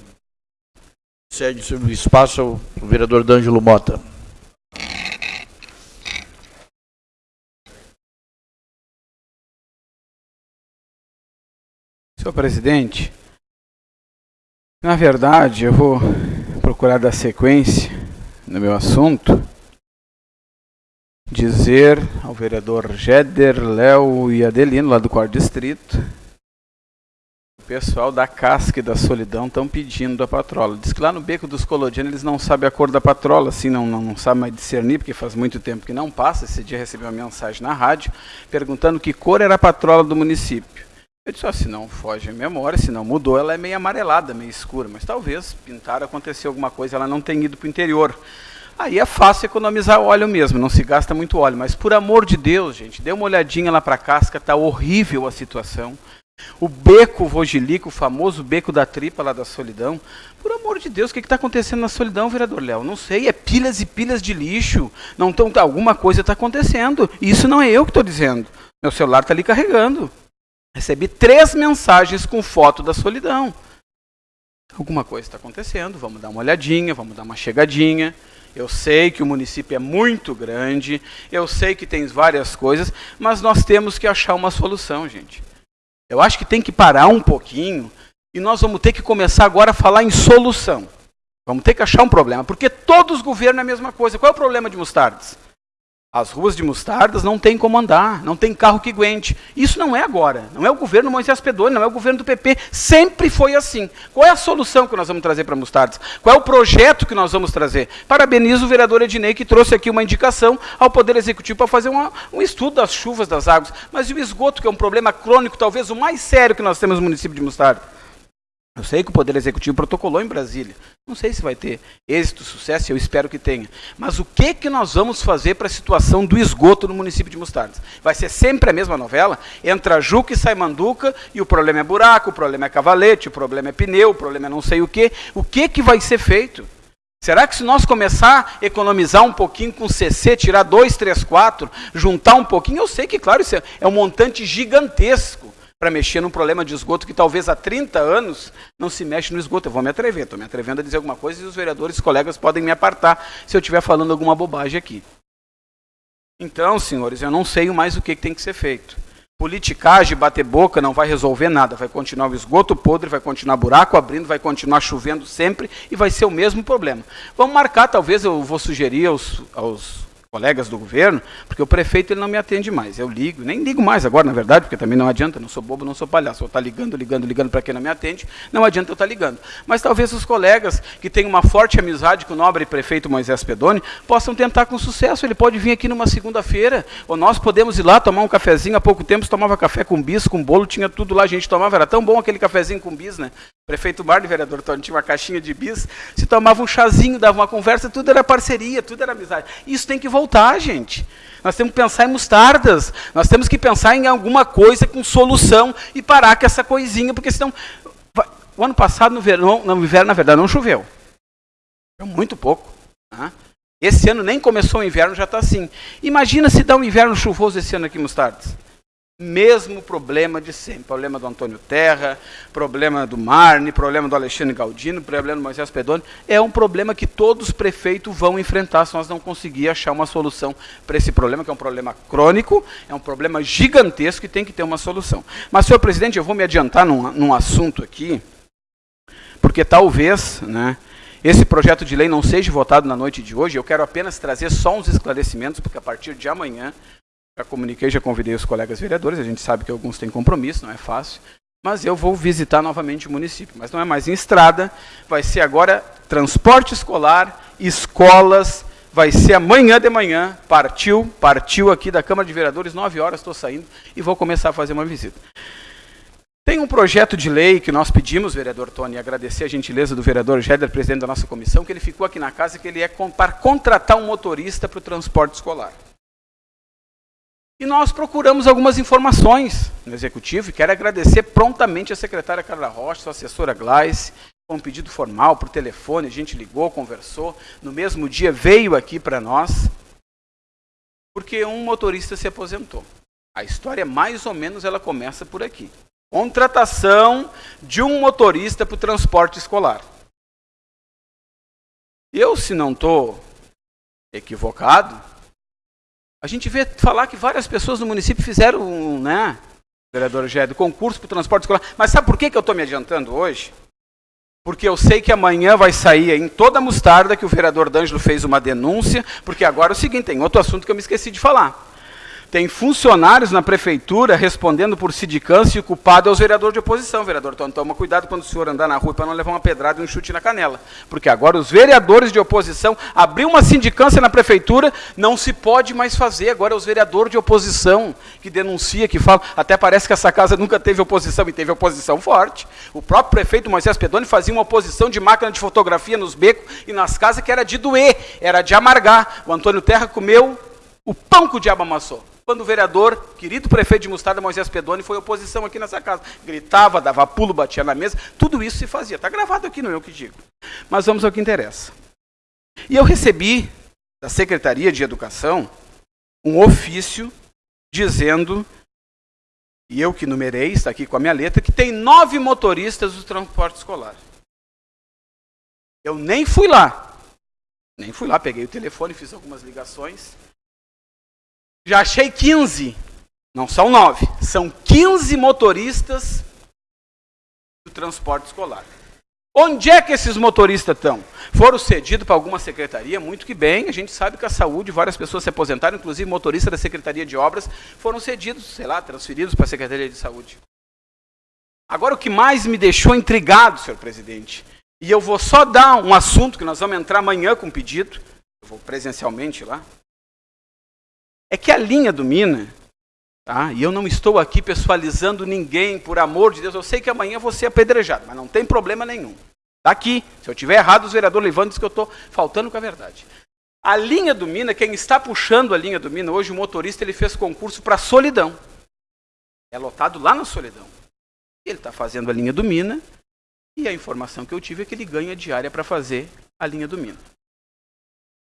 Cede o espaço ao vereador D'Angelo Mota. Senhor presidente, na verdade eu vou procurar dar sequência no meu assunto dizer ao vereador Jeder, Léo e Adelino, lá do quarto distrito, o pessoal da casca e da solidão estão pedindo a patrola. Diz que lá no Beco dos Colodianos eles não sabem a cor da patrola, assim, não, não, não sabem mais discernir, porque faz muito tempo que não passa. Esse dia recebi uma mensagem na rádio perguntando que cor era a patrola do município. Eu disse, ó, se não foge a memória, se não mudou, ela é meio amarelada, meio escura, mas talvez pintar aconteceu alguma coisa, ela não tenha ido para o interior. Aí é fácil economizar óleo mesmo, não se gasta muito óleo. Mas por amor de Deus, gente, dê uma olhadinha lá para a casca, está horrível a situação. O beco Vogilico, o famoso beco da tripa lá da solidão. Por amor de Deus, o que está acontecendo na solidão, vereador Léo? Não sei, é pilhas e pilhas de lixo. Não tão, alguma coisa está acontecendo. Isso não é eu que estou dizendo. Meu celular está ali carregando. Recebi três mensagens com foto da solidão. Alguma coisa está acontecendo, vamos dar uma olhadinha, vamos dar uma chegadinha. Eu sei que o município é muito grande, eu sei que tem várias coisas, mas nós temos que achar uma solução, gente. Eu acho que tem que parar um pouquinho e nós vamos ter que começar agora a falar em solução. Vamos ter que achar um problema, porque todos os governos é a mesma coisa. Qual é o problema de Mostardes? As ruas de Mostardas não tem como andar, não tem carro que aguente. Isso não é agora, não é o governo Moisés Pedoni, não é o governo do PP, sempre foi assim. Qual é a solução que nós vamos trazer para Mostardas? Qual é o projeto que nós vamos trazer? Parabenizo o vereador Ednei que trouxe aqui uma indicação ao Poder Executivo para fazer uma, um estudo das chuvas, das águas. Mas e o esgoto, que é um problema crônico, talvez o mais sério que nós temos no município de Mostardas? Eu sei que o Poder Executivo protocolou em Brasília. Não sei se vai ter êxito, sucesso, eu espero que tenha. Mas o que, que nós vamos fazer para a situação do esgoto no município de Mostardas? Vai ser sempre a mesma novela? Entra Juca e sai Manduca, e o problema é buraco, o problema é cavalete, o problema é pneu, o problema é não sei o quê. O que, que vai ser feito? Será que se nós começar a economizar um pouquinho com CC, tirar dois, três, quatro, juntar um pouquinho, eu sei que, claro, isso é, é um montante gigantesco para mexer num problema de esgoto que talvez há 30 anos não se mexe no esgoto. Eu vou me atrever, estou me atrevendo a dizer alguma coisa e os vereadores, colegas podem me apartar se eu estiver falando alguma bobagem aqui. Então, senhores, eu não sei mais o que, tem que ser feito. Politicagem, bater boca não vai resolver nada. Vai continuar o esgoto podre, vai continuar buraco abrindo, vai continuar chovendo sempre e vai ser o mesmo problema. Vamos marcar, talvez eu vou sugerir aos, aos colegas do governo, porque o prefeito ele não me atende mais. Eu ligo, nem ligo mais agora, na verdade, porque também não adianta, não sou bobo, não sou palhaço. Vou estar ligando, ligando, ligando para quem não me atende, não adianta eu estar ligando. Mas talvez os colegas que têm uma forte amizade com o nobre prefeito Moisés Pedoni possam tentar com sucesso. Ele pode vir aqui numa segunda-feira, ou nós podemos ir lá tomar um cafezinho. Há pouco tempo se tomava café com bis, com bolo, tinha tudo lá, a gente tomava. Era tão bom aquele cafezinho com bis, né? Prefeito Marne, vereador Tony, tinha uma caixinha de bis, se tomava um chazinho, dava uma conversa, tudo era parceria, tudo era amizade. Isso tem que voltar, gente. Nós temos que pensar em mostardas, nós temos que pensar em alguma coisa com solução e parar com essa coisinha, porque senão. O ano passado, no, verão, no inverno, na verdade, não choveu. Choveu muito pouco. Tá? Esse ano nem começou o inverno, já está assim. Imagina se dá um inverno chuvoso esse ano aqui Mostardas. Mesmo problema de sempre. Problema do Antônio Terra, problema do Marne, problema do Alexandre Galdino, problema do Moisés Pedoni. É um problema que todos os prefeitos vão enfrentar se nós não conseguirmos achar uma solução para esse problema, que é um problema crônico, é um problema gigantesco e tem que ter uma solução. Mas, senhor presidente, eu vou me adiantar num, num assunto aqui, porque talvez né, esse projeto de lei não seja votado na noite de hoje. Eu quero apenas trazer só uns esclarecimentos, porque a partir de amanhã já comuniquei, já convidei os colegas vereadores, a gente sabe que alguns têm compromisso, não é fácil. Mas eu vou visitar novamente o município. Mas não é mais em estrada, vai ser agora transporte escolar, escolas, vai ser amanhã de manhã, partiu, partiu aqui da Câmara de Vereadores, 9 horas estou saindo e vou começar a fazer uma visita. Tem um projeto de lei que nós pedimos, vereador Tony, agradecer a gentileza do vereador Géder, presidente da nossa comissão, que ele ficou aqui na casa, que ele é para contratar um motorista para o transporte escolar. E nós procuramos algumas informações no executivo e quero agradecer prontamente a secretária Carla Rocha, a assessora Gleice, com um pedido formal por telefone, a gente ligou, conversou, no mesmo dia veio aqui para nós, porque um motorista se aposentou. A história mais ou menos ela começa por aqui. Contratação de um motorista para o transporte escolar. Eu, se não estou equivocado, a gente vê falar que várias pessoas no município fizeram, né, vereador Gédo, concurso para o transporte escolar. Mas sabe por que, que eu estou me adiantando hoje? Porque eu sei que amanhã vai sair em toda a mostarda que o vereador D'Angelo fez uma denúncia, porque agora é o seguinte, tem outro assunto que eu me esqueci de falar. Tem funcionários na prefeitura respondendo por sindicância e o culpado é o vereador de oposição, vereador. Então toma cuidado quando o senhor andar na rua para não levar uma pedrada e um chute na canela. Porque agora os vereadores de oposição abriu uma sindicância na prefeitura, não se pode mais fazer. Agora é os vereadores de oposição que denuncia, que fala. Até parece que essa casa nunca teve oposição e teve oposição forte. O próprio prefeito Moisés Pedoni fazia uma oposição de máquina de fotografia nos becos e nas casas que era de doer, era de amargar. O Antônio Terra comeu o pão que o diabo amassou quando o vereador, querido prefeito de Mostarda, Moisés Pedoni, foi oposição aqui nessa casa. Gritava, dava pulo, batia na mesa, tudo isso se fazia. Está gravado aqui, não é eu que digo. Mas vamos ao que interessa. E eu recebi da Secretaria de Educação um ofício dizendo, e eu que numerei, está aqui com a minha letra, que tem nove motoristas do transporte escolar. Eu nem fui lá. Nem fui lá, peguei o telefone, fiz algumas ligações. Já achei 15. Não são 9. São 15 motoristas do transporte escolar. Onde é que esses motoristas estão? Foram cedidos para alguma secretaria? Muito que bem. A gente sabe que a saúde, várias pessoas se aposentaram, inclusive motoristas da Secretaria de Obras, foram cedidos, sei lá, transferidos para a Secretaria de Saúde. Agora, o que mais me deixou intrigado, senhor presidente, e eu vou só dar um assunto que nós vamos entrar amanhã com pedido, eu vou presencialmente lá, é que a linha do Mina, tá? e eu não estou aqui pessoalizando ninguém, por amor de Deus, eu sei que amanhã vou ser apedrejado, mas não tem problema nenhum. Está aqui. Se eu tiver errado, os vereadores levantam que eu estou faltando com a verdade. A linha do Mina, quem está puxando a linha do Mina, hoje o motorista ele fez concurso para Solidão. É lotado lá na Solidão. Ele está fazendo a linha do Mina, e a informação que eu tive é que ele ganha diária para fazer a linha do Mina.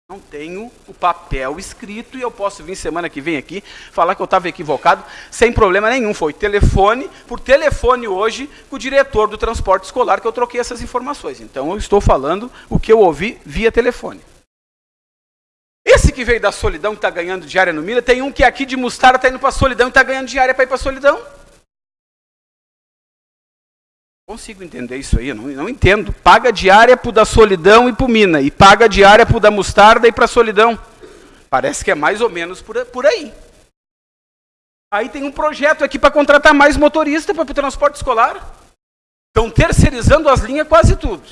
Não tenho o papel escrito e eu posso vir semana que vem aqui falar que eu estava equivocado sem problema nenhum. Foi telefone, por telefone hoje, com o diretor do transporte escolar que eu troquei essas informações. Então eu estou falando o que eu ouvi via telefone. Esse que veio da solidão que está ganhando diária no Mira, tem um que aqui de Mostarda está indo para a solidão e está ganhando diária para ir para a solidão consigo entender isso aí, não, não entendo. Paga diária para o da solidão e para o mina, e paga diária para o da mostarda e para a solidão. Parece que é mais ou menos por, por aí. Aí tem um projeto aqui para contratar mais motorista para o transporte escolar. Estão terceirizando as linhas quase tudo.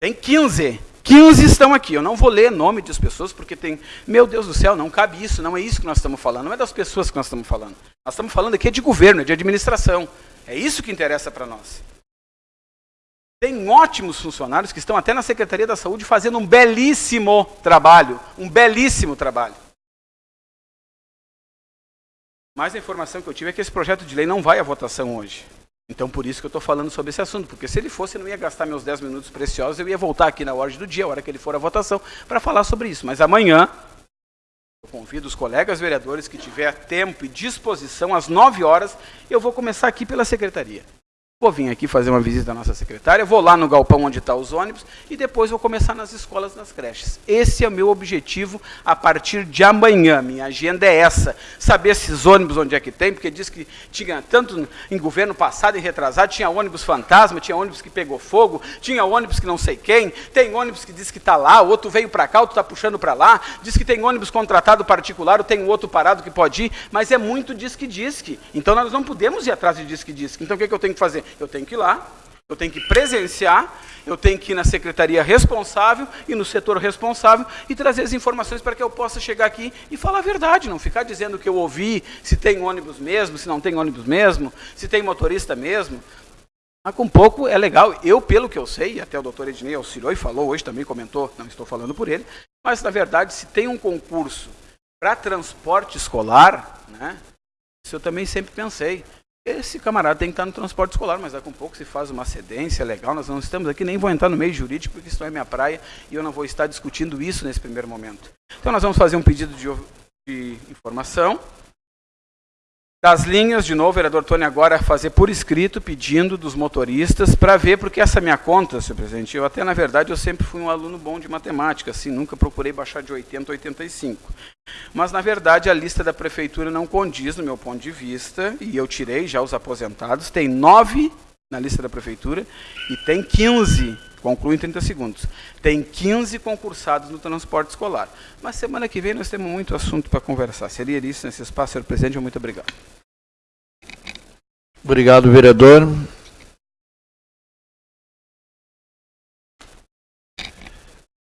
Tem 15. 15 estão aqui. Eu não vou ler nome das pessoas, porque tem. Meu Deus do céu, não cabe isso, não é isso que nós estamos falando, não é das pessoas que nós estamos falando. Nós estamos falando aqui de governo, de administração. É isso que interessa para nós. Tem ótimos funcionários que estão até na Secretaria da Saúde fazendo um belíssimo trabalho. Um belíssimo trabalho. Mas a informação que eu tive é que esse projeto de lei não vai à votação hoje. Então, por isso que eu estou falando sobre esse assunto, porque se ele fosse, eu não ia gastar meus 10 minutos preciosos, eu ia voltar aqui na ordem do dia, a hora que ele for à votação, para falar sobre isso. Mas amanhã, convido os colegas vereadores que tiver tempo e disposição, às 9 horas, eu vou começar aqui pela secretaria. Vou vir aqui fazer uma visita à nossa secretária, vou lá no galpão onde estão tá os ônibus e depois vou começar nas escolas, nas creches. Esse é o meu objetivo a partir de amanhã. Minha agenda é essa. Saber esses ônibus onde é que tem, porque diz que tinha tanto em governo passado e retrasado, tinha ônibus fantasma, tinha ônibus que pegou fogo, tinha ônibus que não sei quem, tem ônibus que diz que está lá, o outro veio para cá, outro está puxando para lá, diz que tem ônibus contratado particular, tem outro parado que pode ir, mas é muito diz que diz que. Então nós não podemos ir atrás de diz que diz que. Então o que, é que eu tenho que fazer? Eu tenho que ir lá, Eu tenho que presenciar, eu tenho que ir na secretaria responsável e no setor responsável e trazer as informações para que eu possa chegar aqui e falar a verdade, não ficar dizendo que eu ouvi, se tem ônibus mesmo, se não tem ônibus mesmo, se tem motorista mesmo. Mas com pouco é legal. Eu, pelo que eu sei, até o doutor Ednei auxiliou e falou, hoje também comentou, não estou falando por ele, mas na verdade, se tem um concurso para transporte escolar, né, isso eu também sempre pensei. Esse camarada tem que estar no transporte escolar, mas daqui a um pouco se faz uma cedência legal. Nós não estamos aqui, nem vou entrar no meio jurídico, porque isso não é minha praia e eu não vou estar discutindo isso nesse primeiro momento. Então, nós vamos fazer um pedido de, de informação. Das linhas, de novo, o vereador Tony agora fazer por escrito, pedindo dos motoristas, para ver, porque essa minha conta, senhor presidente, eu até, na verdade, eu sempre fui um aluno bom de matemática, assim, nunca procurei baixar de 80 a 85. Mas, na verdade, a lista da prefeitura não condiz, no meu ponto de vista, e eu tirei já os aposentados, tem nove na lista da prefeitura e tem 15 Concluo em 30 segundos. Tem 15 concursados no transporte escolar. Mas semana que vem nós temos muito assunto para conversar. Seria isso nesse espaço, senhor presidente. Muito obrigado. Obrigado, vereador.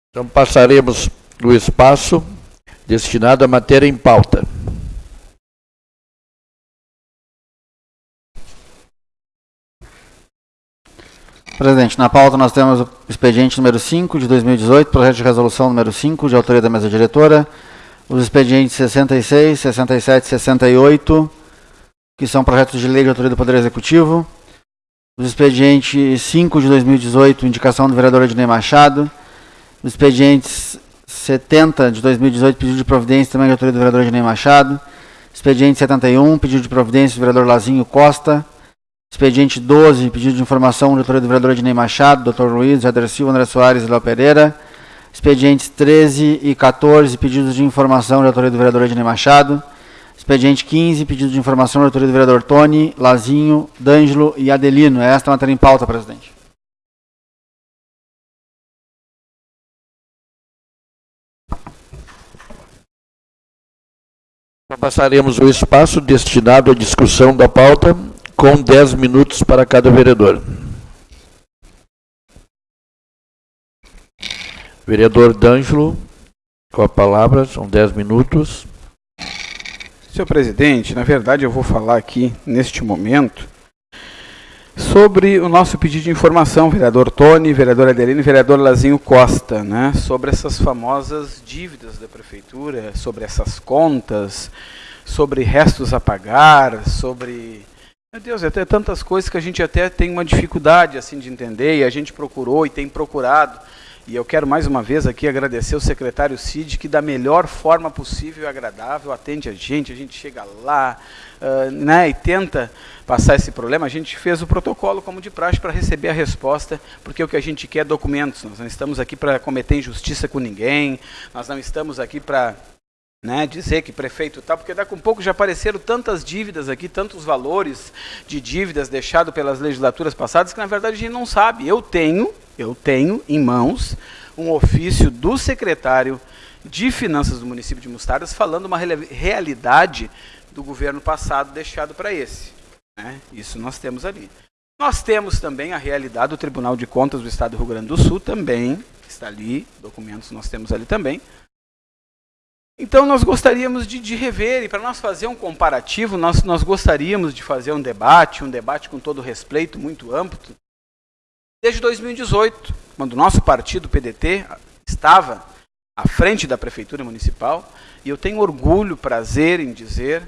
Então passaremos o espaço destinado à matéria em pauta. Presidente, na pauta nós temos o expediente número 5 de 2018, projeto de resolução número 5, de autoria da mesa diretora, os expedientes 66, 67 e 68, que são projetos de lei de autoria do Poder Executivo, os expedientes 5 de 2018, indicação do vereador Ednei Machado, os expedientes 70 de 2018, pedido de providência também de autoria do vereador Ednei Machado, expediente 71, pedido de providência do vereador Lazinho Costa, Expediente 12, pedido de informação, doutora do vereador Ednei Machado, doutor Luiz, Jader Silva, André Soares e Léo Pereira. Expedientes 13 e 14, pedidos de informação, doutora do vereador Ednei Machado. Expediente 15, pedido de informação, doutora do vereador Tony, Lazinho, D'Angelo e Adelino. É esta a matéria em pauta, presidente. Passaremos o espaço destinado à discussão da pauta com 10 minutos para cada vereador. Vereador D'Angelo, com a palavra, são 10 minutos. Senhor presidente, na verdade eu vou falar aqui, neste momento, sobre o nosso pedido de informação, vereador Tony, vereador Adelino e vereador Lazinho Costa, né, sobre essas famosas dívidas da prefeitura, sobre essas contas, sobre restos a pagar, sobre meu Deus, até tantas coisas que a gente até tem uma dificuldade assim de entender e a gente procurou e tem procurado. E eu quero mais uma vez aqui agradecer o secretário Cid, que da melhor forma possível e agradável atende a gente, a gente chega lá uh, né, e tenta passar esse problema. A gente fez o protocolo como de praxe para receber a resposta, porque o que a gente quer é documentos. Nós não estamos aqui para cometer injustiça com ninguém, nós não estamos aqui para né, dizer que prefeito tal, porque daqui a um pouco já apareceram tantas dívidas aqui, tantos valores de dívidas deixados pelas legislaturas passadas, que na verdade a gente não sabe. Eu tenho, eu tenho em mãos um ofício do secretário de Finanças do município de Mostardas falando uma realidade do governo passado deixado para esse. Né? Isso nós temos ali. Nós temos também a realidade do Tribunal de Contas do Estado do Rio Grande do Sul também, está ali, documentos nós temos ali também, então nós gostaríamos de, de rever, e para nós fazer um comparativo, nós, nós gostaríamos de fazer um debate, um debate com todo respeito, muito amplo. Desde 2018, quando o nosso partido, PDT, estava à frente da Prefeitura Municipal, e eu tenho orgulho, prazer em dizer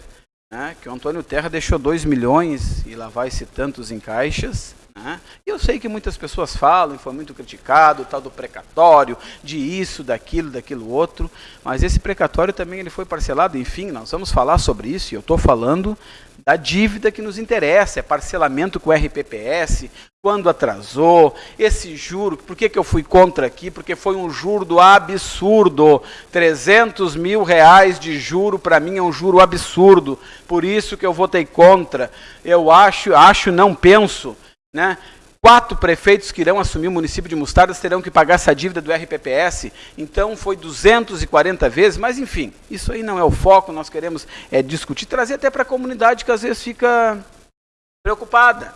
né, que o Antônio Terra deixou 2 milhões e lá vai-se tantos em caixas, né? Eu sei que muitas pessoas falam, e foi muito criticado, tal do precatório, de isso, daquilo, daquilo outro, mas esse precatório também ele foi parcelado, enfim, nós vamos falar sobre isso, e eu estou falando da dívida que nos interessa, é parcelamento com o RPPS, quando atrasou, esse juro, por que, que eu fui contra aqui? Porque foi um juro absurdo, 300 mil reais de juro para mim é um juro absurdo, por isso que eu votei contra, eu acho, acho, não penso, né? Quatro prefeitos que irão assumir o município de Mostardas terão que pagar essa dívida do RPPS, então foi 240 vezes, mas enfim, isso aí não é o foco, nós queremos é, discutir, trazer até para a comunidade que às vezes fica preocupada.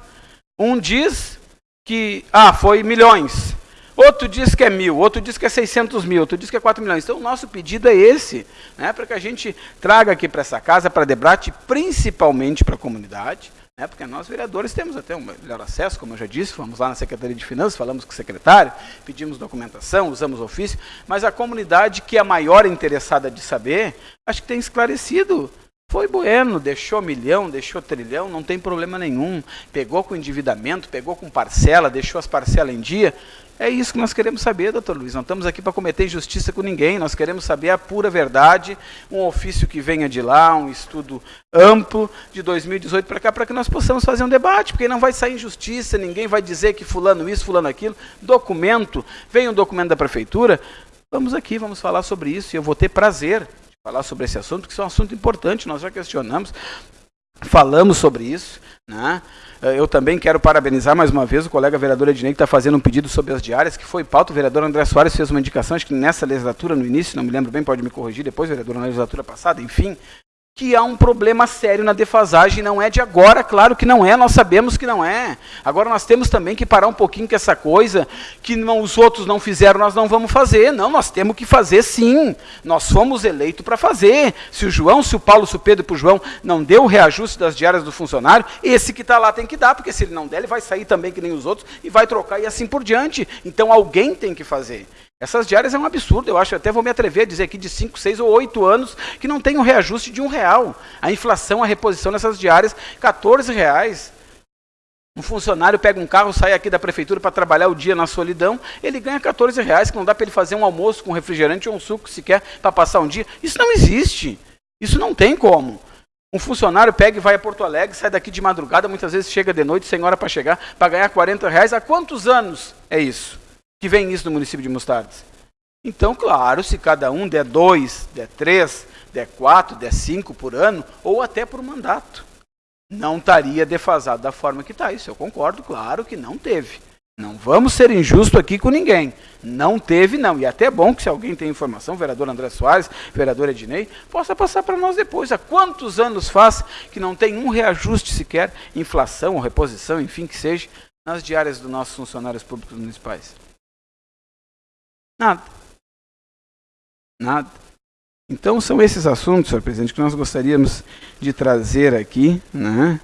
Um diz que, ah, foi milhões. Outro diz que é mil, outro diz que é 600 mil, outro diz que é 4 milhões. Então, o nosso pedido é esse, né, para que a gente traga aqui para essa casa, para debate, principalmente para a comunidade, né, porque nós, vereadores, temos até um melhor acesso, como eu já disse, fomos lá na Secretaria de Finanças, falamos com o secretário, pedimos documentação, usamos ofício, mas a comunidade que é a maior interessada de saber, acho que tem esclarecido foi bueno, deixou milhão, deixou trilhão, não tem problema nenhum. Pegou com endividamento, pegou com parcela, deixou as parcelas em dia. É isso que nós queremos saber, doutor Luiz. Não estamos aqui para cometer injustiça com ninguém. Nós queremos saber a pura verdade, um ofício que venha de lá, um estudo amplo de 2018 para cá, para que nós possamos fazer um debate, porque não vai sair injustiça, ninguém vai dizer que fulano isso, fulano aquilo. Documento, vem um documento da prefeitura, vamos aqui, vamos falar sobre isso, e eu vou ter prazer falar sobre esse assunto, que isso é um assunto importante, nós já questionamos, falamos sobre isso. Né? Eh, eu também quero parabenizar mais uma vez o colega vereador Ednei, que está fazendo um pedido sobre as diárias, que foi pauta. O vereador André Soares fez uma indicação, acho que nessa legislatura, no início, não me lembro bem, pode me corrigir depois, vereador, na legislatura passada, enfim, que há um problema sério na defasagem, não é de agora, claro que não é, nós sabemos que não é. Agora nós temos também que parar um pouquinho com essa coisa que não, os outros não fizeram, nós não vamos fazer. Não, nós temos que fazer sim. Nós fomos eleitos para fazer. Se o João, se o Paulo, se o Pedro para o João não deu o reajuste das diárias do funcionário, esse que está lá tem que dar, porque se ele não der, ele vai sair também que nem os outros e vai trocar e assim por diante. Então alguém tem que fazer. Essas diárias é um absurdo, eu acho, até vou me atrever a dizer aqui de 5, 6 ou 8 anos que não tem um reajuste de um real. A inflação, a reposição nessas diárias, 14 reais. Um funcionário pega um carro, sai aqui da prefeitura para trabalhar o dia na solidão, ele ganha 14 reais, que não dá para ele fazer um almoço com refrigerante ou um suco sequer para passar um dia. Isso não existe. Isso não tem como. Um funcionário pega e vai a Porto Alegre, sai daqui de madrugada, muitas vezes chega de noite, sem hora para chegar, para ganhar 40 reais. Há quantos anos é isso? Que vem isso no município de Mostardes. Então, claro, se cada um der dois, der três, der quatro, der cinco por ano, ou até por mandato, não estaria defasado da forma que está. Isso eu concordo, claro que não teve. Não vamos ser injustos aqui com ninguém. Não teve, não. E é até bom que se alguém tem informação, vereador André Soares, vereador Ednei, possa passar para nós depois. Há quantos anos faz que não tem um reajuste sequer, inflação ou reposição, enfim, que seja, nas diárias dos nossos funcionários públicos municipais? Nada. Nada. Então são esses assuntos, senhor presidente, que nós gostaríamos de trazer aqui, né?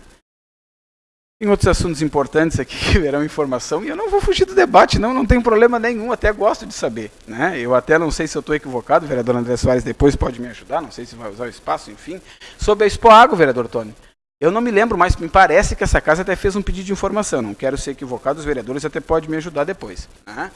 Tem outros assuntos importantes aqui <laughs> que verão informação, e eu não vou fugir do debate, não, não tem problema nenhum, até gosto de saber. Né? Eu até não sei se eu estou equivocado, o vereador André Soares depois pode me ajudar, não sei se vai usar o espaço, enfim. Sobre a Expo Água, vereador Tony. Eu não me lembro, mas me parece que essa casa até fez um pedido de informação, não quero ser equivocado, os vereadores até podem me ajudar depois. Né?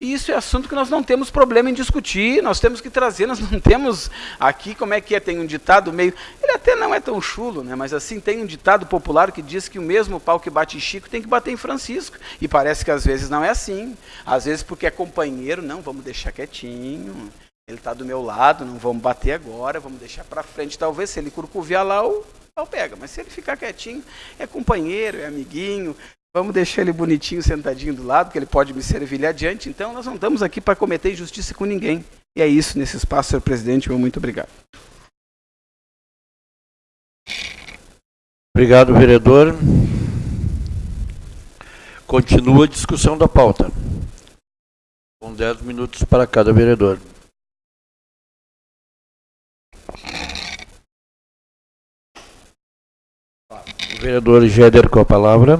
E isso é assunto que nós não temos problema em discutir, nós temos que trazer, nós não temos aqui, como é que é, tem um ditado meio, ele até não é tão chulo, né, mas assim, tem um ditado popular que diz que o mesmo pau que bate em Chico tem que bater em Francisco, e parece que às vezes não é assim, às vezes porque é companheiro, não, vamos deixar quietinho, ele está do meu lado, não vamos bater agora, vamos deixar para frente, talvez se ele curcuviar lá, o pau pega, mas se ele ficar quietinho, é companheiro, é amiguinho, Vamos deixar ele bonitinho, sentadinho do lado, que ele pode me servir adiante. Então, nós não estamos aqui para cometer injustiça com ninguém. E é isso nesse espaço, senhor presidente. Muito obrigado. Obrigado, vereador. Continua a discussão da pauta. Com 10 minutos para cada vereador. O vereador Géder com a palavra.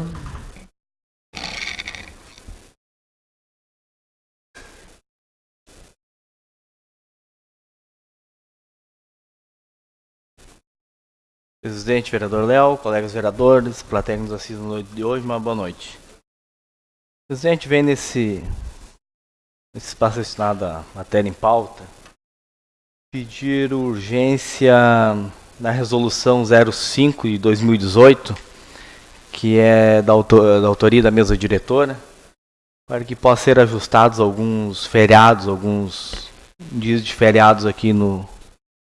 Presidente, vereador Léo, colegas vereadores, plateia que nos assiste na noite de hoje, uma boa noite. Presidente, vem nesse, nesse espaço destinado à matéria em pauta, pedir urgência na resolução 05 de 2018, que é da, autor, da autoria da mesa diretora, para que possa ser ajustados alguns feriados, alguns dias de feriados aqui no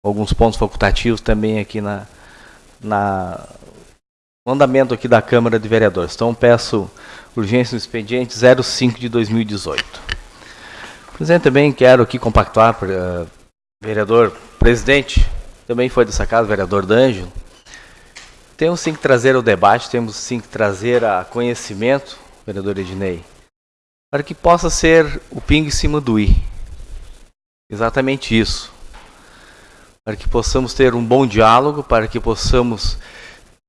alguns pontos facultativos também aqui na na no andamento aqui da Câmara de Vereadores. Então peço urgência no expediente 05 de 2018. Presidente, também quero aqui compactuar, uh, vereador presidente, também foi dessa casa, vereador D'Angelo. Temos sim que trazer o debate, temos sim que trazer a conhecimento vereador Ednei, para que possa ser o pingo em cima do i. Exatamente isso. Para que possamos ter um bom diálogo, para que possamos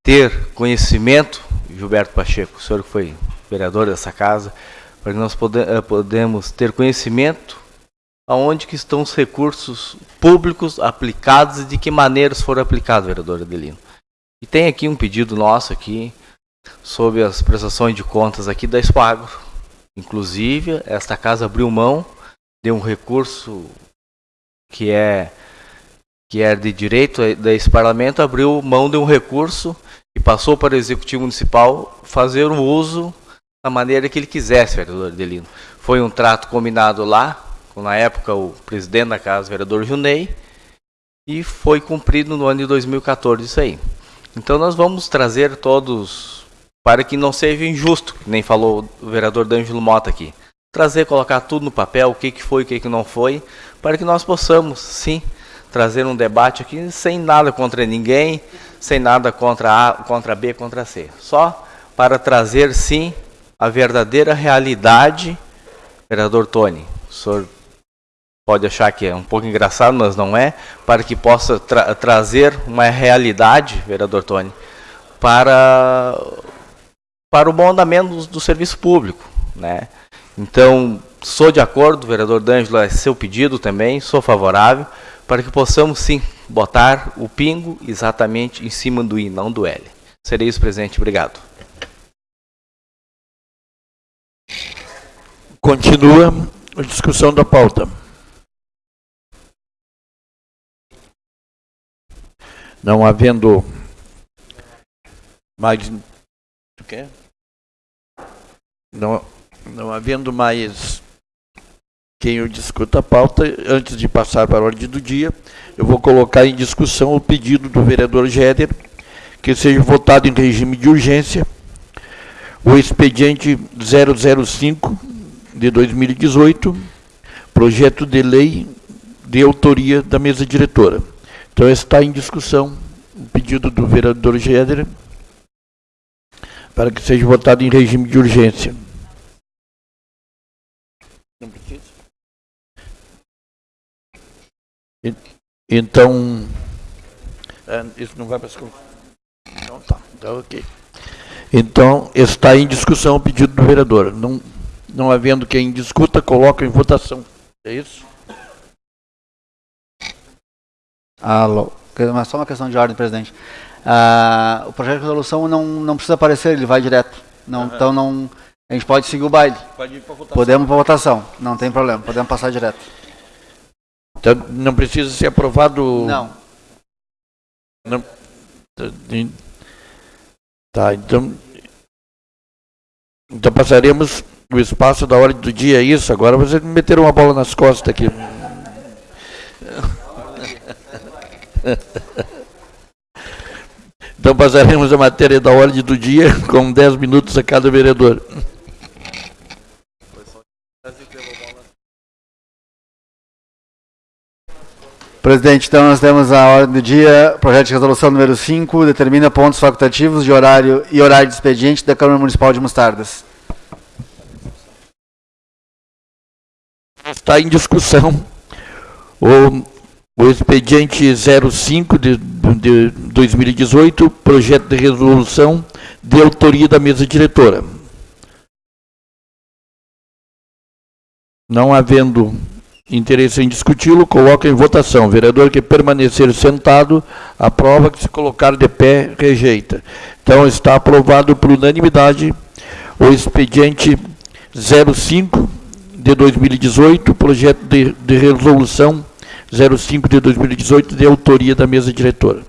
ter conhecimento, Gilberto Pacheco, o senhor que foi vereador dessa casa, para que nós pode, eh, podemos ter conhecimento aonde que estão os recursos públicos aplicados e de que maneiras foram aplicados, vereador Adelino. E tem aqui um pedido nosso aqui sobre as prestações de contas aqui da Espagro. Inclusive, esta casa abriu mão de um recurso que é que é de direito desse parlamento, abriu mão de um recurso e passou para o Executivo Municipal fazer o uso da maneira que ele quisesse, vereador Adelino. Foi um trato combinado lá, com na época o presidente da casa, vereador Junei, e foi cumprido no ano de 2014 isso aí. Então nós vamos trazer todos, para que não seja injusto, nem falou o vereador D'Angelo Mota aqui, trazer, colocar tudo no papel, o que, que foi, o que, que não foi, para que nós possamos, sim, trazer um debate aqui sem nada contra ninguém, sem nada contra A, contra B, contra C. Só para trazer, sim, a verdadeira realidade, vereador Tony. O senhor pode achar que é um pouco engraçado, mas não é, para que possa tra trazer uma realidade, vereador Tony, para, para o bom andamento do, do serviço público. Né? Então, sou de acordo, vereador D'Angelo, é seu pedido também, sou favorável, para que possamos sim botar o pingo exatamente em cima do I, não do L. Serei isso presente, obrigado. Continua a discussão da pauta. Não havendo mais. Não, não havendo mais quem eu discuta a pauta, antes de passar para a ordem do dia, eu vou colocar em discussão o pedido do vereador Géder que seja votado em regime de urgência o expediente 005 de 2018, projeto de lei de autoria da mesa diretora. Então está em discussão o pedido do vereador Géder para que seja votado em regime de urgência. Não precisa. Então, é, isso não vai para Então tá, então ok. Então, está em discussão o pedido do vereador. Não, não havendo quem discuta, coloca em votação. É isso? Alô. Mas só uma questão de ordem, presidente. Ah, o projeto de resolução não, não precisa aparecer, ele vai direto. Não, uhum. Então não, a gente pode seguir o baile. Pode ir para votação. Podemos para votação, não tem problema, podemos passar direto. Então não precisa ser aprovado. Não. não tá, então. Então passaremos o espaço da hora do dia, é isso? Agora vocês me meteram uma bola nas costas aqui. Então passaremos a matéria da ordem do dia com 10 minutos a cada vereador. Presidente, então nós temos a ordem do dia, projeto de resolução número 5, determina pontos facultativos de horário e horário de expediente da Câmara Municipal de Mostardas. Está em discussão o, o expediente 05 de, de 2018, projeto de resolução de autoria da mesa diretora. Não havendo interesse em discuti-lo, coloca em votação. Vereador que permanecer sentado, aprova, que se colocar de pé, rejeita. Então está aprovado por unanimidade o expediente 05 de 2018, projeto de, de resolução 05 de 2018, de autoria da mesa diretora.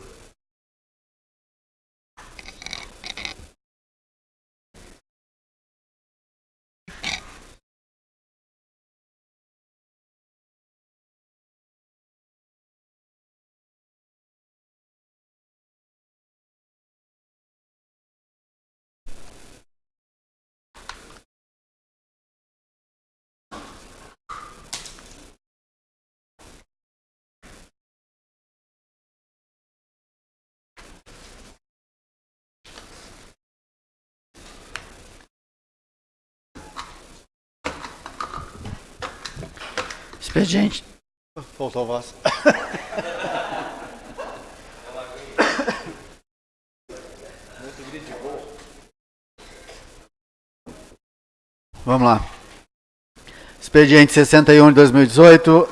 Faltou a voz. Vamos lá. Expediente 61 de 2018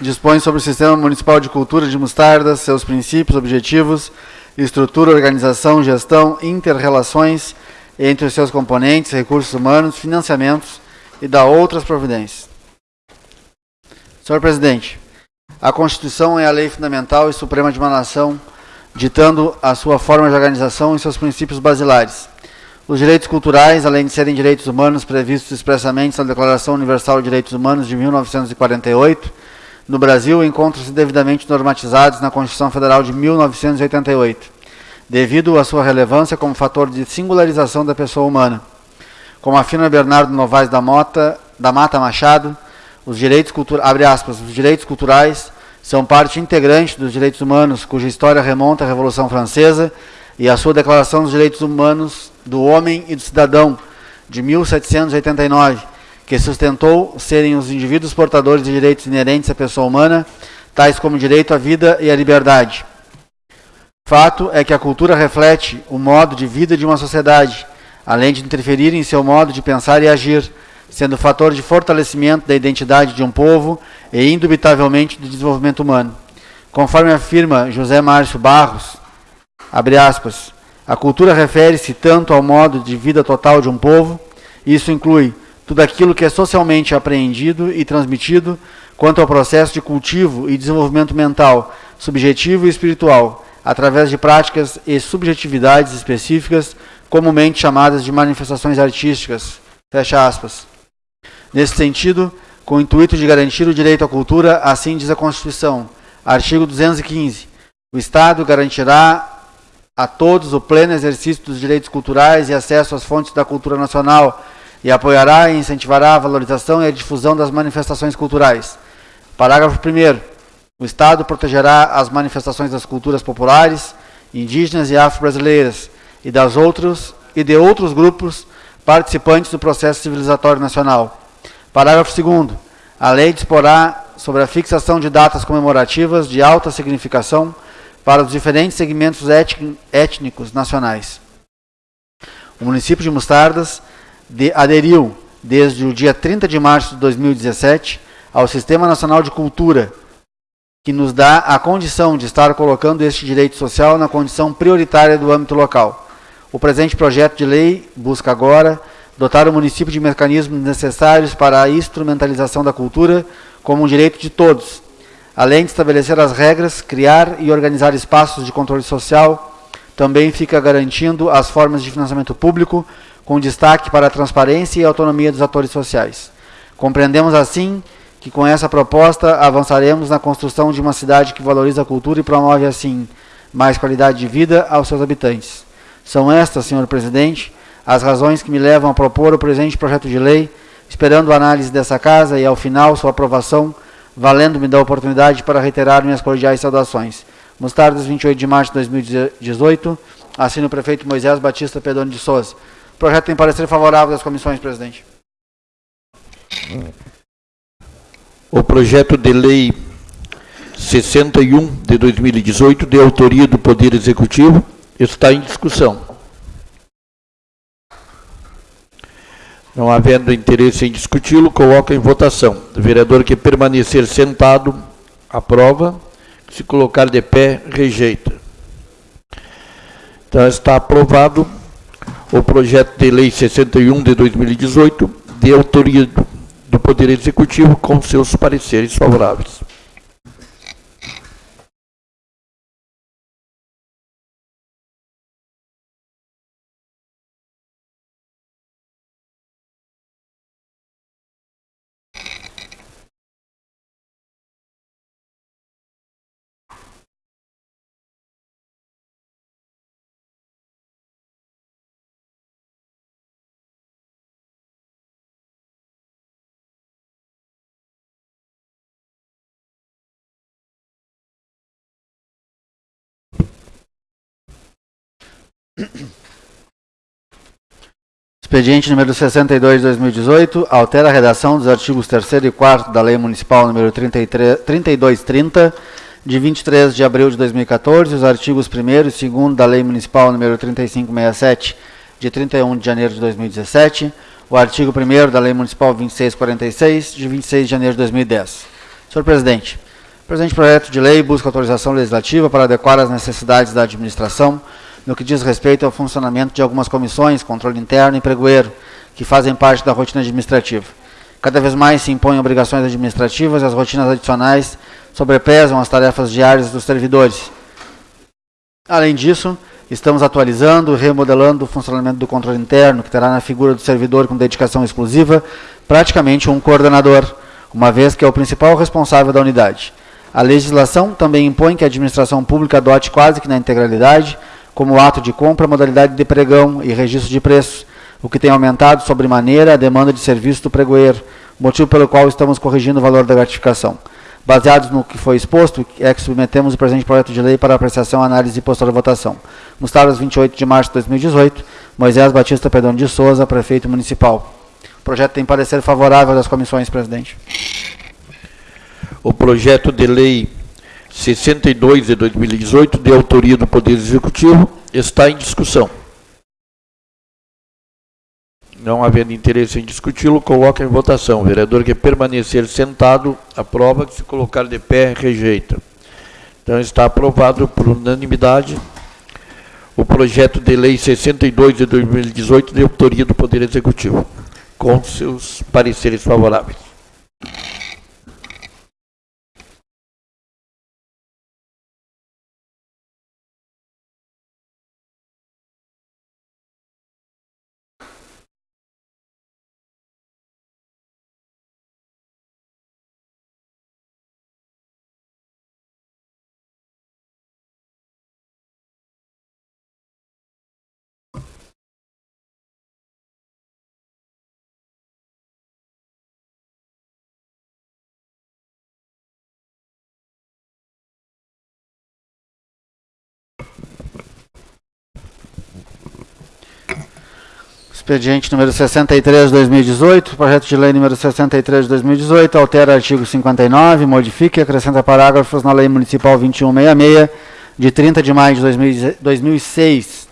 dispõe sobre o Sistema Municipal de Cultura de Mostardas, seus princípios, objetivos, estrutura, organização, gestão, interrelações entre os seus componentes, recursos humanos, financiamentos e da outras providências. Senhor Presidente, a Constituição é a lei fundamental e suprema de uma nação, ditando a sua forma de organização e seus princípios basilares. Os direitos culturais, além de serem direitos humanos previstos expressamente na Declaração Universal de Direitos Humanos de 1948, no Brasil encontram-se devidamente normatizados na Constituição Federal de 1988, devido à sua relevância como fator de singularização da pessoa humana. Como afirma Bernardo Novaes da Mota, da Mata Machado, os direitos, aspas, os direitos culturais são parte integrante dos direitos humanos, cuja história remonta à Revolução Francesa e à sua Declaração dos Direitos Humanos do Homem e do Cidadão, de 1789, que sustentou serem os indivíduos portadores de direitos inerentes à pessoa humana, tais como o direito à vida e à liberdade. Fato é que a cultura reflete o modo de vida de uma sociedade, além de interferir em seu modo de pensar e agir, sendo fator de fortalecimento da identidade de um povo e, indubitavelmente, do desenvolvimento humano. Conforme afirma José Márcio Barros, aspas, a cultura refere-se tanto ao modo de vida total de um povo, isso inclui tudo aquilo que é socialmente apreendido e transmitido, quanto ao processo de cultivo e desenvolvimento mental, subjetivo e espiritual, através de práticas e subjetividades específicas, comumente chamadas de manifestações artísticas. Fecha aspas. Nesse sentido, com o intuito de garantir o direito à cultura, assim diz a Constituição, artigo 215, o Estado garantirá a todos o pleno exercício dos direitos culturais e acesso às fontes da cultura nacional e apoiará e incentivará a valorização e a difusão das manifestações culturais. Parágrafo 1 O Estado protegerá as manifestações das culturas populares, indígenas e afro-brasileiras e e de outros grupos participantes do processo civilizatório nacional. Parágrafo 2 A lei disporá sobre a fixação de datas comemorativas de alta significação para os diferentes segmentos étnicos nacionais. O município de Mostardas de, aderiu, desde o dia 30 de março de 2017, ao Sistema Nacional de Cultura, que nos dá a condição de estar colocando este direito social na condição prioritária do âmbito local. O presente projeto de lei busca agora dotar o município de mecanismos necessários para a instrumentalização da cultura como um direito de todos, além de estabelecer as regras, criar e organizar espaços de controle social, também fica garantindo as formas de financiamento público, com destaque para a transparência e autonomia dos atores sociais. Compreendemos assim que com essa proposta avançaremos na construção de uma cidade que valoriza a cultura e promove assim mais qualidade de vida aos seus habitantes. São estas, senhor presidente, as razões que me levam a propor o presente projeto de lei, esperando a análise dessa casa e, ao final, sua aprovação, valendo-me da oportunidade para reiterar minhas cordiais saudações. Mostardas, 28 de março de 2018, assino o prefeito Moisés Batista Pedoni de Souza. O projeto tem parecer favorável das comissões, presidente. O projeto de lei 61 de 2018, de autoria do Poder Executivo, está em discussão. Não havendo interesse em discuti-lo, coloca em votação. O vereador que permanecer sentado, aprova. Se colocar de pé, rejeita. Então está aprovado o projeto de lei 61 de 2018, de autoria do Poder Executivo, com seus pareceres favoráveis. Expediente número 62 de 2018, altera a redação dos artigos 3 e 4 da Lei Municipal número 33, 3230, de 23 de abril de 2014, os artigos 1 e 2 da Lei Municipal número 3567, de 31 de janeiro de 2017, o artigo 1 da Lei Municipal 2646, de 26 de janeiro de 2010. Senhor Presidente, o presente projeto de lei busca autorização legislativa para adequar as necessidades da administração no que diz respeito ao funcionamento de algumas comissões, controle interno e pregoeiro, que fazem parte da rotina administrativa. Cada vez mais se impõem obrigações administrativas e as rotinas adicionais sobrepesam as tarefas diárias dos servidores. Além disso, estamos atualizando e remodelando o funcionamento do controle interno, que terá na figura do servidor com dedicação exclusiva, praticamente um coordenador, uma vez que é o principal responsável da unidade. A legislação também impõe que a administração pública adote quase que na integralidade como ato de compra, modalidade de pregão e registro de preços, o que tem aumentado sobremaneira a demanda de serviço do pregoeiro, motivo pelo qual estamos corrigindo o valor da gratificação. Baseados no que foi exposto, é que submetemos o presente projeto de lei para apreciação, análise e posterior votação. Nos tardes 28 de março de 2018, Moisés Batista Pedrão de Souza, prefeito municipal. O projeto tem parecer favorável das comissões, presidente. O projeto de lei 62 de 2018, de autoria do Poder Executivo, está em discussão. Não havendo interesse em discuti-lo, coloca em votação. O vereador que permanecer sentado, aprova. Que se colocar de pé, rejeita. Então está aprovado por unanimidade o projeto de lei 62 de 2018, de autoria do Poder Executivo, com seus pareceres favoráveis. Expediente número 63 de 2018, projeto de lei número 63 de 2018, altera artigo 59, modifica e acrescenta parágrafos na lei municipal 2166, de 30 de maio de 2006.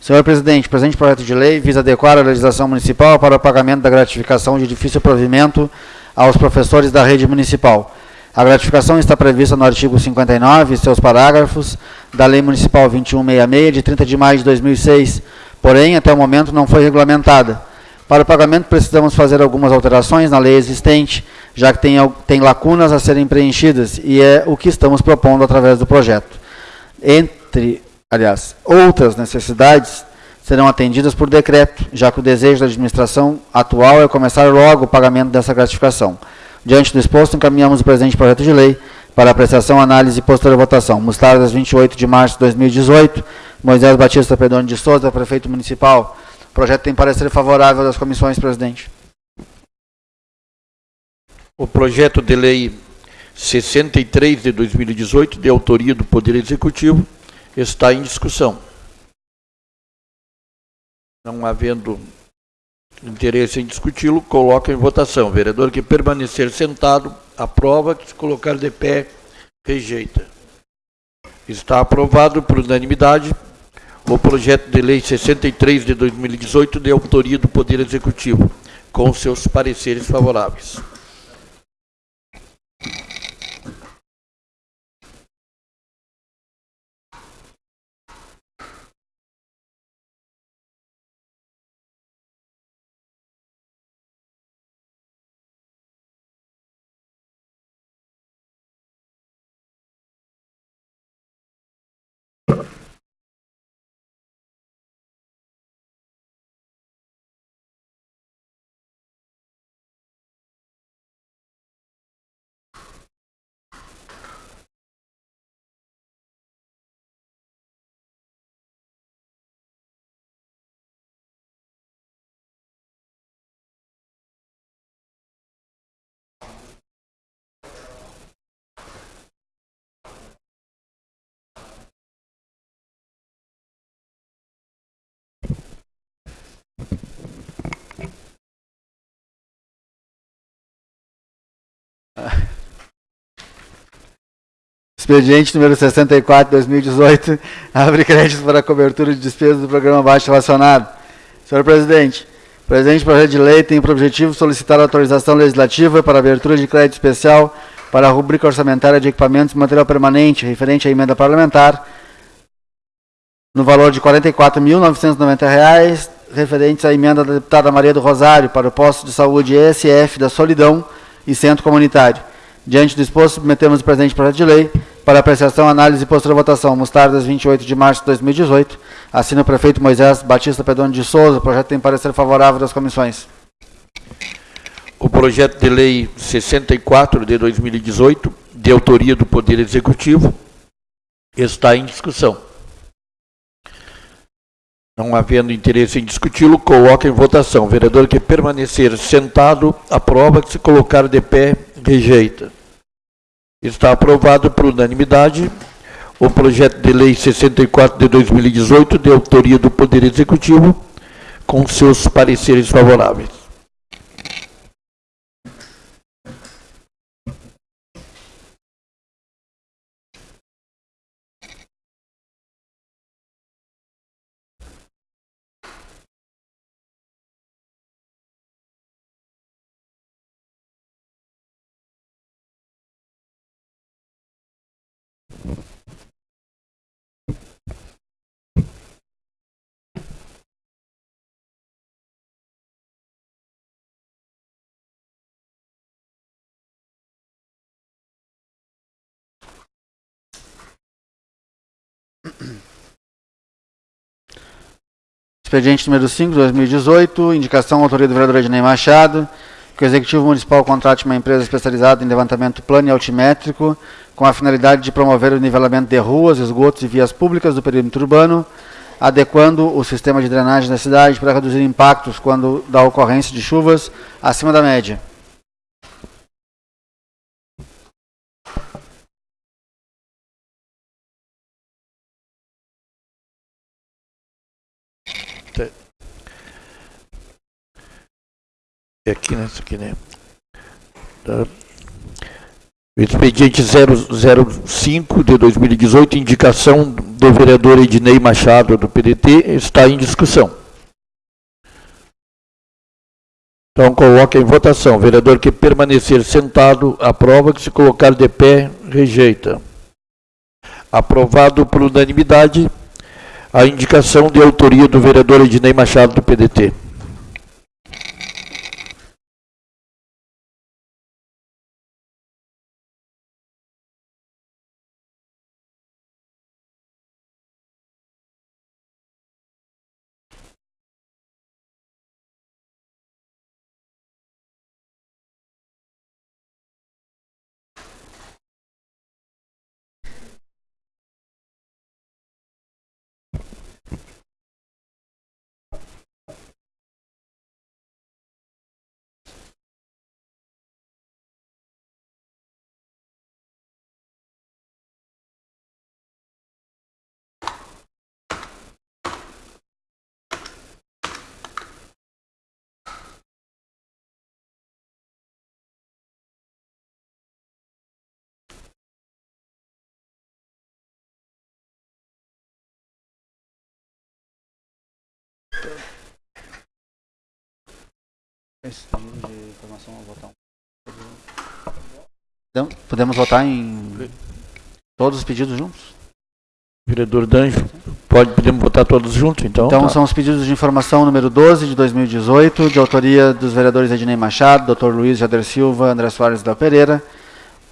Senhor presidente, presente projeto de lei visa adequar a legislação municipal para o pagamento da gratificação de difícil provimento aos professores da rede municipal. A gratificação está prevista no artigo 59 e seus parágrafos da Lei Municipal 2166, de 30 de maio de 2006, porém, até o momento não foi regulamentada. Para o pagamento, precisamos fazer algumas alterações na lei existente, já que tem, tem lacunas a serem preenchidas, e é o que estamos propondo através do projeto. Entre, aliás, outras necessidades serão atendidas por decreto, já que o desejo da administração atual é começar logo o pagamento dessa gratificação. Diante do exposto, encaminhamos o presente projeto de lei para apreciação, análise e posterior votação. Nos tardes 28 de março de 2018, Moisés Batista Pedrone de Souza, prefeito municipal. O projeto tem parecer favorável das comissões, presidente. O projeto de lei 63 de 2018, de autoria do Poder Executivo, está em discussão. Não havendo interesse em discuti-lo, coloca em votação. Vereador que permanecer sentado, aprova. Que se colocar de pé, rejeita. Está aprovado por unanimidade o projeto de lei 63 de 2018, de autoria do Poder Executivo, com seus pareceres favoráveis. Expediente número 64, 2018, <laughs> abre créditos para cobertura de despesas do programa baixo relacionado. Senhor presidente, o presente projeto de lei tem por objetivo solicitar autorização legislativa para abertura de crédito especial para a rubrica orçamentária de equipamentos e material permanente referente à emenda parlamentar no valor de R$ 44.990, referentes à emenda da deputada Maria do Rosário para o posto de saúde ESF da Solidão e Centro Comunitário. Diante do exposto, submetemos o presente projeto de lei para apreciação, análise e postura votação. Mostardas, 28 de março de 2018. Assina o prefeito Moisés Batista Pedone de Souza. O projeto tem parecer favorável das comissões. O projeto de lei 64 de 2018, de autoria do Poder Executivo, está em discussão. Não havendo interesse em discuti-lo, coloca em votação. O vereador que permanecer sentado, aprova. Que se colocar de pé, rejeita. Está aprovado por unanimidade o projeto de lei 64 de 2018, de autoria do Poder Executivo, com seus pareceres favoráveis. Expediente número 5, 2018, indicação autoria do vereador Ednei Machado, que o Executivo Municipal contrate uma empresa especializada em levantamento plano e altimétrico, com a finalidade de promover o nivelamento de ruas, esgotos e vias públicas do perímetro urbano, adequando o sistema de drenagem da cidade para reduzir impactos quando da ocorrência de chuvas acima da média. É aqui, né? Isso aqui, né? Tá. Expediente 005 de 2018, indicação do vereador Ednei Machado, do PDT, está em discussão. Então, coloca em votação. Vereador que permanecer sentado, aprova. Que se colocar de pé, rejeita. Aprovado por unanimidade a indicação de autoria do vereador Ednei Machado, do PDT. Podemos votar em todos os pedidos juntos? Vereador Danjo, pode, podemos votar todos juntos, então? Então tá. são os pedidos de informação número 12 de 2018, de autoria dos vereadores Ednei Machado, Dr. Luiz Jader Silva, André Soares da Pereira.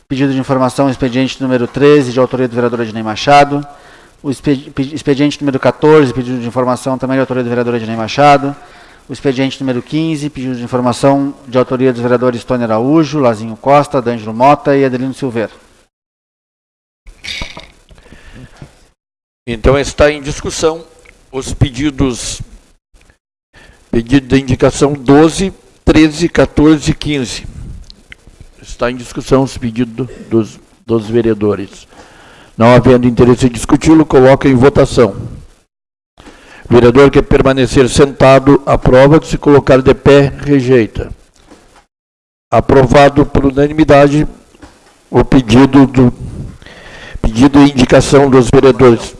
Pedido de informação expediente número 13, de autoria do vereador Ednei Machado. O expediente número 14, pedido de informação também de autoria do vereador Ednei Machado. O expediente número 15, pedido de informação de autoria dos vereadores Tony Araújo, Lazinho Costa, D'Angelo Mota e Adelino Silveira. Então está em discussão os pedidos pedido de indicação 12, 13, 14 e 15. Está em discussão os pedidos dos, dos vereadores. Não havendo interesse em discuti-lo, coloca em votação. Vereador que permanecer sentado, aprova. Se colocar de pé, rejeita. Aprovado por unanimidade o pedido do pedido e indicação dos vereadores,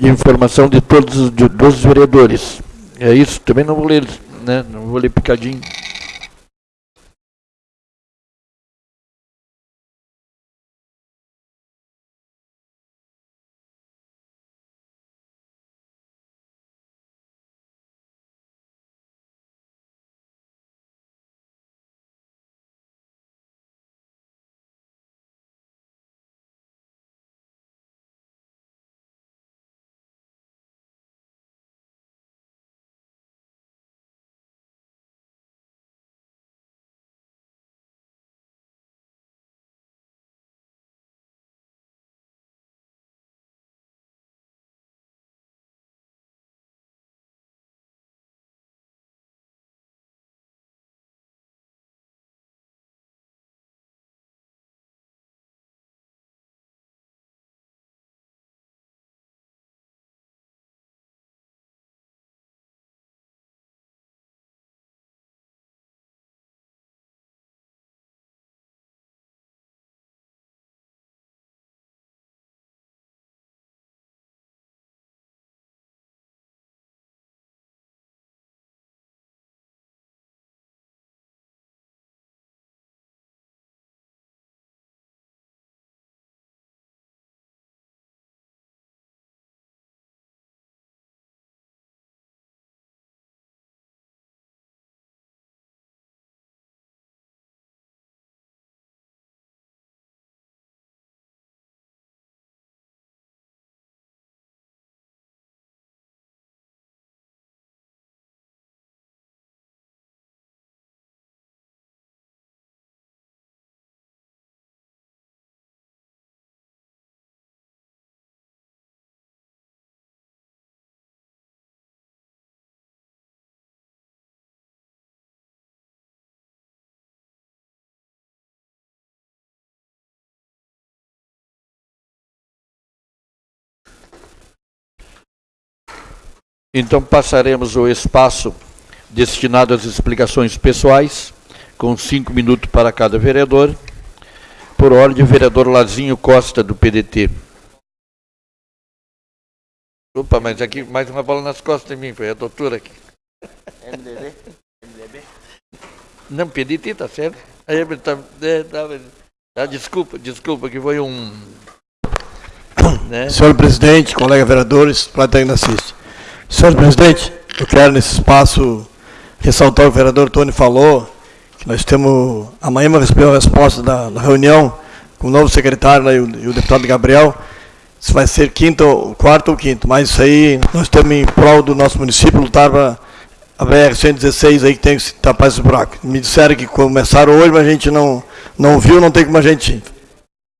informação de todos os de, dos vereadores. É isso, também não vou ler, né? Não vou ler picadinho. Então passaremos o espaço destinado às explicações pessoais, com cinco minutos para cada vereador. Por ordem, vereador Lazinho Costa, do PDT. Opa, mas aqui mais uma bola nas costas de mim, foi a doutora aqui. MDB? MDB? Não, PDT, tá certo? Aí, tá, é, tá, tá, desculpa, desculpa, que foi um... Né? Senhor presidente, colega vereadores, plateia que assiste. Senhor presidente, eu quero nesse espaço ressaltar o vereador Tony falou, que nós temos, amanhã vamos receber a resposta da, da, reunião com o novo secretário né, e, o, e, o, deputado Gabriel, se vai ser quinto, quarto ou quinto, mas isso aí nós temos em prol do nosso município, lutar para a BR-116 aí que tem que tapar esse buraco. Me disseram que começaram hoje, mas a gente não, não viu, não tem como a gente...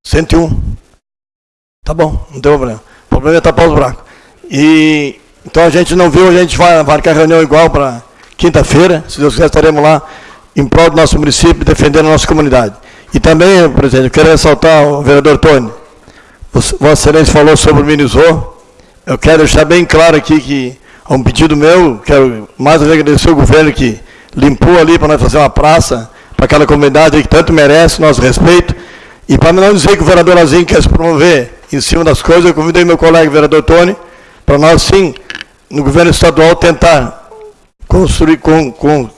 101. Tá bom, não tem problema. O problema é tapar os buracos. E então a gente não viu, a gente vai marcar reunião igual para quinta-feira, se Deus quiser estaremos lá em prol do nosso município, defendendo a nossa comunidade. E também, presidente, eu quero ressaltar o vereador Tony, Vossa Excelência falou sobre o Minizô, eu quero deixar bem claro aqui que, a um pedido meu, quero mais agradecer o governo que limpou ali para nós fazer uma praça para aquela comunidade que tanto merece nosso respeito, e para não dizer que o vereador Lazinho quer se promover em cima das coisas, eu convidei meu colega vereador Tony, para nós sim no governo estadual tentar construir, com, com,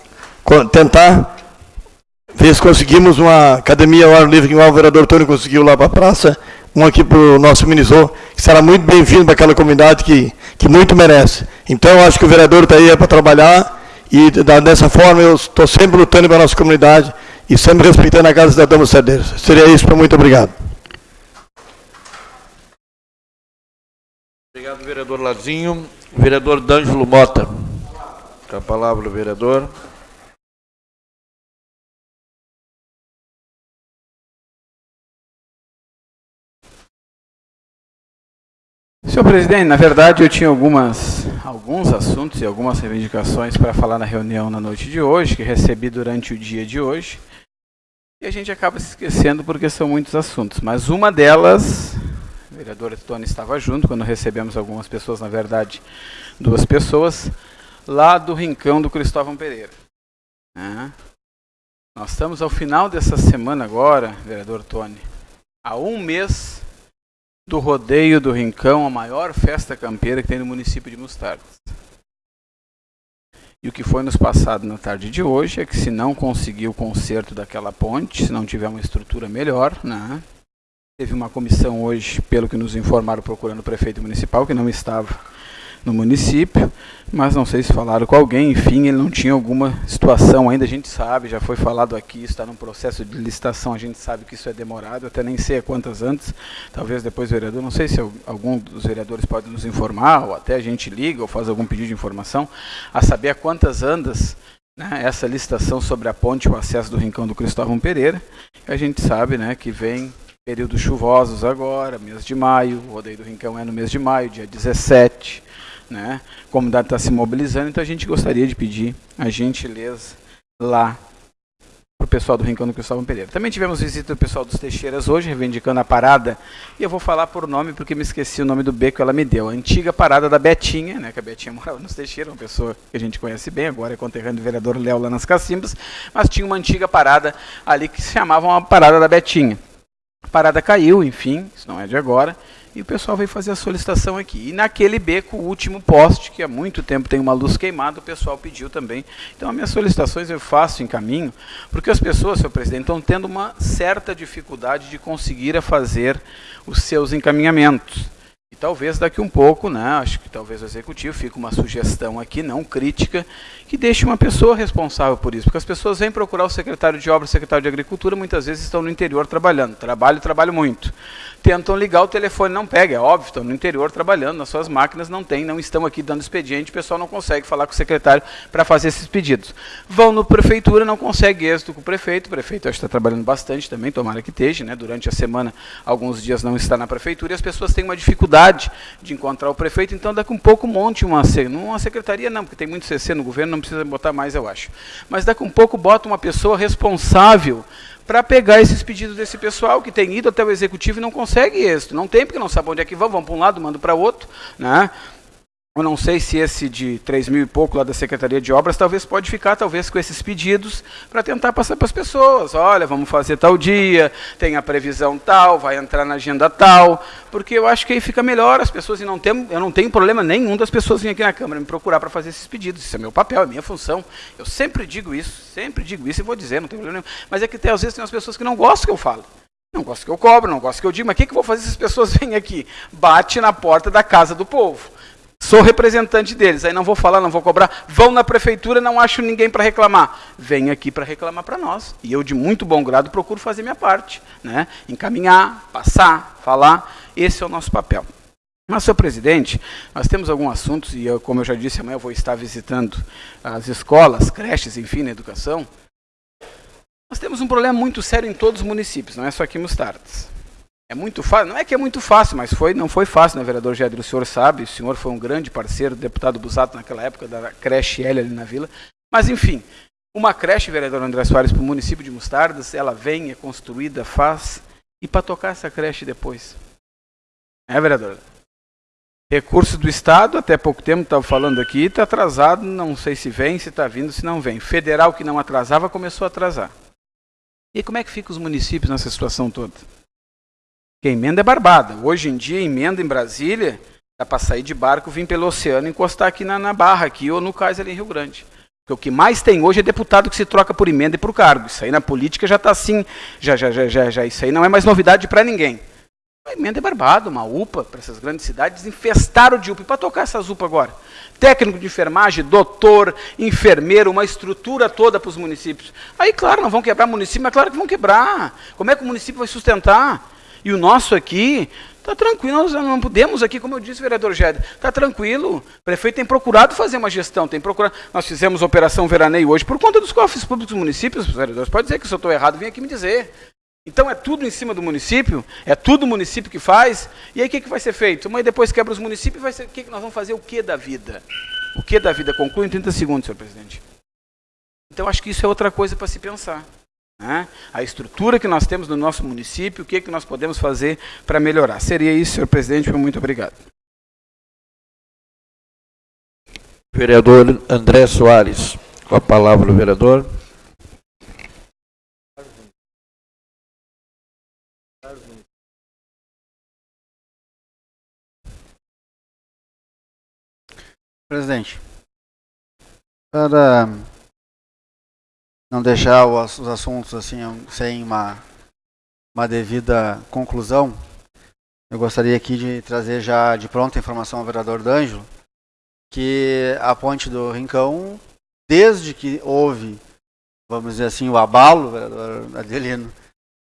com, tentar ver se conseguimos uma academia ao ar livre, igual o vereador Tony conseguiu lá para a praça, um aqui para o nosso Minizô, que será muito bem-vindo para aquela comunidade que, que muito merece. Então, eu acho que o vereador está aí é para trabalhar e dessa forma eu estou sempre lutando para a nossa comunidade e sempre respeitando a Casa Cidadã dos Cedeiros. Seria isso, muito obrigado. Obrigado, vereador Lazinho. Vereador D'Angelo Mota. Com a palavra, vereador. Senhor presidente, na verdade eu tinha algumas, alguns assuntos e algumas reivindicações para falar na reunião na noite de hoje, que recebi durante o dia de hoje. E a gente acaba se esquecendo porque são muitos assuntos. Mas uma delas o vereador Tony estava junto, quando recebemos algumas pessoas, na verdade, duas pessoas, lá do Rincão do Cristóvão Pereira. É. Nós estamos ao final dessa semana agora, vereador Tony, a um mês do rodeio do Rincão, a maior festa campeira que tem no município de Mostardas. E o que foi nos passado na tarde de hoje é que se não conseguir o conserto daquela ponte, se não tiver uma estrutura melhor, né? Teve uma comissão hoje, pelo que nos informaram, procurando o prefeito municipal, que não estava no município, mas não sei se falaram com alguém, enfim, ele não tinha alguma situação ainda, a gente sabe, já foi falado aqui, está num processo de licitação, a gente sabe que isso é demorado, até nem sei a quantas antes, talvez depois o vereador, não sei se algum dos vereadores pode nos informar, ou até a gente liga ou faz algum pedido de informação, a saber a quantas andas né, essa licitação sobre a ponte, o acesso do Rincão do Cristóvão Pereira, a gente sabe né, que vem períodos chuvosos agora, mês de maio, o rodeio do Rincão é no mês de maio, dia 17, né? A comunidade está se mobilizando, então a gente gostaria de pedir a gentileza lá para o pessoal do Rincão do Cristóvão Pereira. Também tivemos visita do pessoal dos Teixeiras hoje, reivindicando a parada, e eu vou falar por nome porque me esqueci o nome do beco que ela me deu. A antiga parada da Betinha, né, que a Betinha <laughs> morava nos Teixeiras, uma pessoa que a gente conhece bem, agora é conterrâneo do vereador Léo lá nas Cacimbas, mas tinha uma antiga parada ali que se chamava uma parada da Betinha. A parada caiu, enfim, isso não é de agora, e o pessoal veio fazer a solicitação aqui. E naquele beco, o último poste, que há muito tempo tem uma luz queimada, o pessoal pediu também. Então, as minhas solicitações eu faço em caminho, porque as pessoas, senhor presidente, estão tendo uma certa dificuldade de conseguir fazer os seus encaminhamentos. E talvez daqui um pouco, né, acho que talvez o executivo fique uma sugestão aqui, não crítica, que deixe uma pessoa responsável por isso. Porque as pessoas vêm procurar o secretário de obras, o secretário de agricultura, muitas vezes estão no interior trabalhando. Trabalho, trabalho muito tentam ligar o telefone, não pega, é óbvio, estão no interior trabalhando, nas suas máquinas não tem, não estão aqui dando expediente, o pessoal não consegue falar com o secretário para fazer esses pedidos. Vão no prefeitura, não consegue êxito com o prefeito, o prefeito está trabalhando bastante também, tomara que esteja, né? durante a semana, alguns dias não está na prefeitura, e as pessoas têm uma dificuldade de encontrar o prefeito, então daqui um pouco monte uma, uma secretaria, não, porque tem muito CC no governo, não precisa botar mais, eu acho. Mas daqui um pouco bota uma pessoa responsável para pegar esses pedidos desse pessoal que tem ido até o executivo e não consegue êxito. Não tem, porque não sabe onde é que vão, vão para um lado, mandam para outro. Né? Eu não sei se esse de 3 mil e pouco lá da Secretaria de Obras, talvez pode ficar, talvez, com esses pedidos para tentar passar para as pessoas. Olha, vamos fazer tal dia, tem a previsão tal, vai entrar na agenda tal, porque eu acho que aí fica melhor as pessoas, e não tem, eu não tenho problema nenhum das pessoas virem aqui na Câmara me procurar para fazer esses pedidos. Isso é meu papel, é minha função. Eu sempre digo isso, sempre digo isso e vou dizer, não tem problema nenhum. Mas é que às vezes tem umas pessoas que não gostam que eu falo. Não gostam que eu cobro, não gostam que eu diga, mas o que, que eu vou fazer se as pessoas <laughs> vêm aqui? Bate na porta da casa do povo. Sou representante deles, aí não vou falar, não vou cobrar. Vão na prefeitura, não acho ninguém para reclamar. Vem aqui para reclamar para nós. E eu, de muito bom grado, procuro fazer minha parte. Né? Encaminhar, passar, falar. Esse é o nosso papel. Mas, senhor presidente, nós temos alguns assuntos, e eu, como eu já disse, amanhã eu vou estar visitando as escolas, creches, enfim, na educação. Nós temos um problema muito sério em todos os municípios, não é só aqui em Mostardas. É muito fácil, não é que é muito fácil, mas foi, não foi fácil, né, vereador Gedro? O senhor sabe, o senhor foi um grande parceiro, deputado Busato naquela época, da creche L ali na vila. Mas, enfim, uma creche, vereador André Soares, para o município de Mostardas, ela vem, é construída, faz, e para tocar essa creche depois? É, vereador? Recurso do Estado, até pouco tempo estava falando aqui, está atrasado, não sei se vem, se está vindo, se não vem. Federal que não atrasava, começou a atrasar. E como é que ficam os municípios nessa situação toda? Porque emenda é barbada. Hoje em dia, emenda em Brasília, dá para sair de barco, vir pelo oceano e encostar aqui na, na Barra, aqui, ou no cais ali em Rio Grande. Porque o que mais tem hoje é deputado que se troca por emenda e por cargo. Isso aí na política já está assim, já, já, já, já, já, isso aí não é mais novidade para ninguém. A emenda é barbada, uma UPA para essas grandes cidades, infestaram de UPA. E para tocar essas UPA agora? Técnico de enfermagem, doutor, enfermeiro, uma estrutura toda para os municípios. Aí, claro, não vão quebrar município, mas claro que vão quebrar. Como é que o município vai sustentar? E o nosso aqui está tranquilo, nós não podemos aqui, como eu disse, vereador Géder, está tranquilo. O prefeito tem procurado fazer uma gestão, tem procurado. Nós fizemos operação veraneio hoje por conta dos cofres públicos dos municípios, vereadores. Pode dizer que se eu estou errado, vem aqui me dizer. Então é tudo em cima do município, é tudo o município que faz, e aí o que, que vai ser feito? Mas depois quebra os municípios, vai ser, que nós vamos fazer? O que da vida? O que da vida? Conclui em 30 segundos, senhor presidente. Então acho que isso é outra coisa para se pensar. Né? A estrutura que nós temos no nosso município, o que, é que nós podemos fazer para melhorar. Seria isso, senhor presidente, muito obrigado. Vereador André Soares, com a palavra o vereador. Presidente, para não deixar os assuntos assim sem uma, uma devida conclusão, eu gostaria aqui de trazer já de pronta informação ao vereador D'Angelo que a ponte do Rincão, desde que houve, vamos dizer assim, o abalo, vereador Adelino,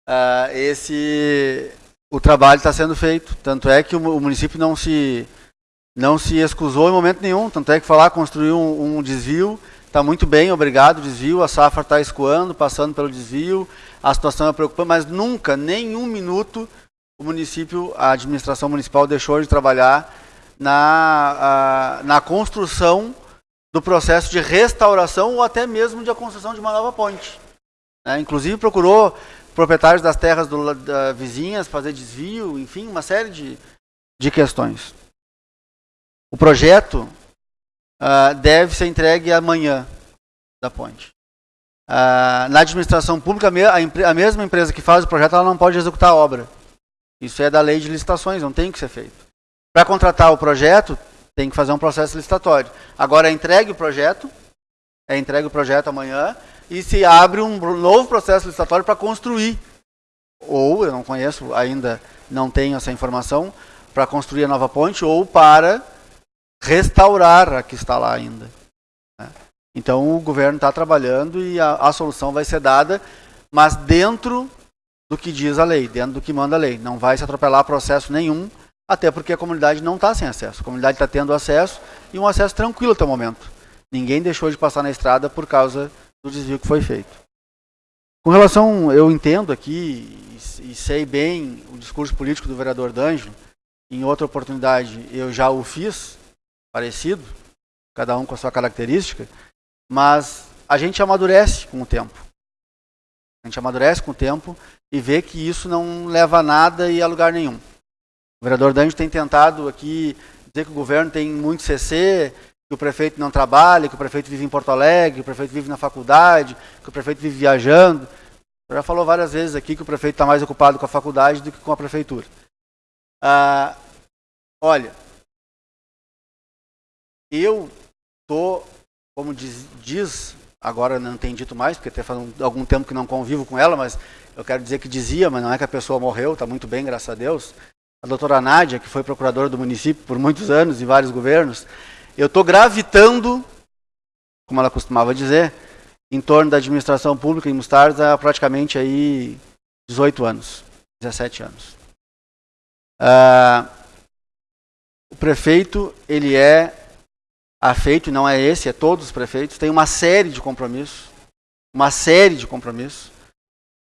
uh, esse, o trabalho está sendo feito. Tanto é que o, município não se, não se excusou em momento nenhum. Tanto é que falar construir um, um desvio está muito bem, obrigado, desvio, a safra está escoando, passando pelo desvio, a situação é preocupante, mas nunca, nem um minuto, o município, a administração municipal deixou de trabalhar na, a, na construção do processo de restauração ou até mesmo de a construção de uma nova ponte. É, inclusive procurou proprietários das terras do, da, vizinhas fazer desvio, enfim, uma série de, de questões. O projeto uh, deve ser entregue amanhã da ponte. Uh, na administração pública, a, a, mesma empresa que faz o projeto ela não pode executar a obra. Isso é da lei de licitações, não tem que ser feito. Para contratar o projeto, tem que fazer um processo licitatório. Agora é entregue o projeto, é entregue o projeto amanhã, e se abre um novo processo licitatório para construir. Ou, eu não conheço ainda, não tenho essa informação, para construir a nova ponte, ou para restaurar a que está lá ainda. Né? Então o governo está trabalhando e a, a solução vai ser dada, mas dentro do que diz a lei, dentro do que manda a lei. Não vai se atropelar processo nenhum, até porque a comunidade não está sem acesso. A comunidade está tendo acesso e um acesso tranquilo até o momento. Ninguém deixou de passar na estrada por causa do desvio que foi feito. Com relação, eu entendo aqui e sei bem o discurso político do vereador D'Angelo, em outra oportunidade eu já o fiz, parecido, cada um com a sua característica, mas a gente amadurece com o tempo. A gente amadurece com o tempo e vê que isso não leva a nada e a lugar nenhum. O vereador Danjo tem tentado aqui dizer que o governo tem muito CC, que o prefeito não trabalha, que o prefeito vive em Porto Alegre, que o prefeito vive na faculdade, que o prefeito vive viajando. Já falou várias vezes aqui que o prefeito está mais ocupado com a faculdade do que com a prefeitura. Ah, olha, eu estou, como diz, diz, agora não tem dito mais, porque até faz algum tempo que não convivo com ela, mas eu quero dizer que dizia, mas não é que a pessoa morreu, está muito bem, graças a Deus a doutora Nádia, que foi procuradora do município por muitos anos, em vários governos, eu estou gravitando, como ela costumava dizer, em torno da administração pública em Mostardas há praticamente aí 18 anos, 17 anos. Ah, o prefeito, ele é afeito, não é esse, é todos os prefeitos, tem uma série de compromissos, uma série de compromissos,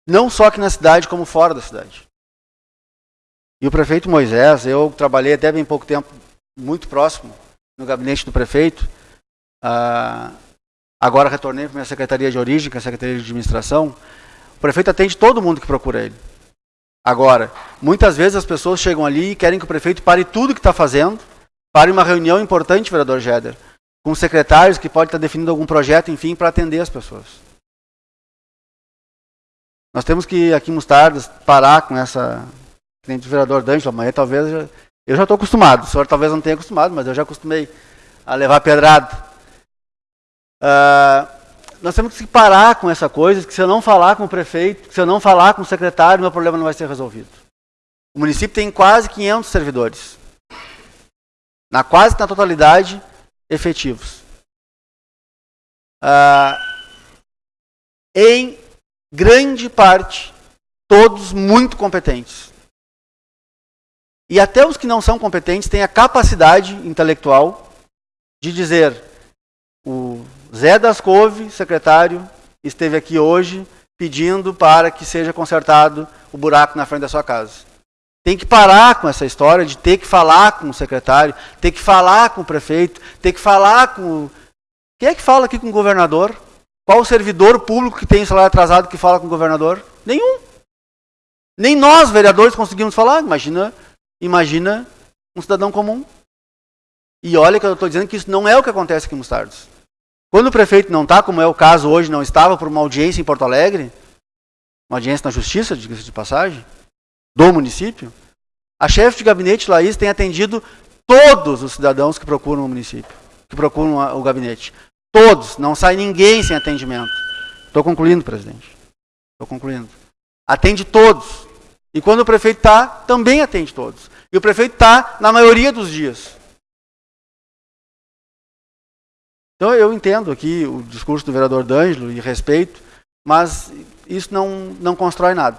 não só aqui na cidade, como fora da cidade. E o prefeito Moisés, eu trabalhei até bem pouco tempo, muito próximo, no gabinete do prefeito. Ah, agora retornei para minha secretaria de origem, que é a secretaria de administração. O prefeito atende todo mundo que procura ele. Agora, muitas vezes as pessoas chegam ali e querem que o prefeito pare tudo que está fazendo, pare uma reunião importante, vereador Jeder, com secretários que pode estar definindo algum projeto, enfim, para atender as pessoas. Nós temos que, aqui em Mostardas, parar com essa nem do vereador D'Angelo, amanhã talvez eu já, eu já estou acostumado. O senhor talvez não tenha acostumado, mas eu já acostumei a levar pedrada. Uh, nós temos que parar com essa coisa, que se eu não falar com o prefeito, se eu não falar com o secretário, meu problema não vai ser resolvido. O município tem quase 500 servidores. Na quase na totalidade, efetivos. Uh, em grande parte, todos muito competentes. E até os que não são competentes têm a capacidade intelectual de dizer: o Zé das Couve, secretário, esteve aqui hoje pedindo para que seja consertado o buraco na frente da sua casa. Tem que parar com essa história de ter que falar com o secretário, ter que falar com o prefeito, ter que falar com. Quem é que fala aqui com o governador? Qual o servidor público que tem salário atrasado que fala com o governador? Nenhum. Nem nós, vereadores, conseguimos falar. Imagina Imagina um cidadão comum. E olha que eu estou dizendo que isso não é o que acontece aqui em Mostardos. Quando o prefeito não está, como é o caso hoje, não estava por uma audiência em Porto Alegre, uma audiência na justiça, diga-se de passagem, do município, a chefe de gabinete, Laís, tem atendido todos os cidadãos que procuram o município, que procuram o gabinete. Todos, não sai ninguém sem atendimento. Estou concluindo, presidente. Estou concluindo. Atende todos. E quando o prefeito está, também atende todos. E o prefeito está na maioria dos dias. Então eu entendo aqui o discurso do vereador D'Angelo e respeito, mas isso não, não constrói nada.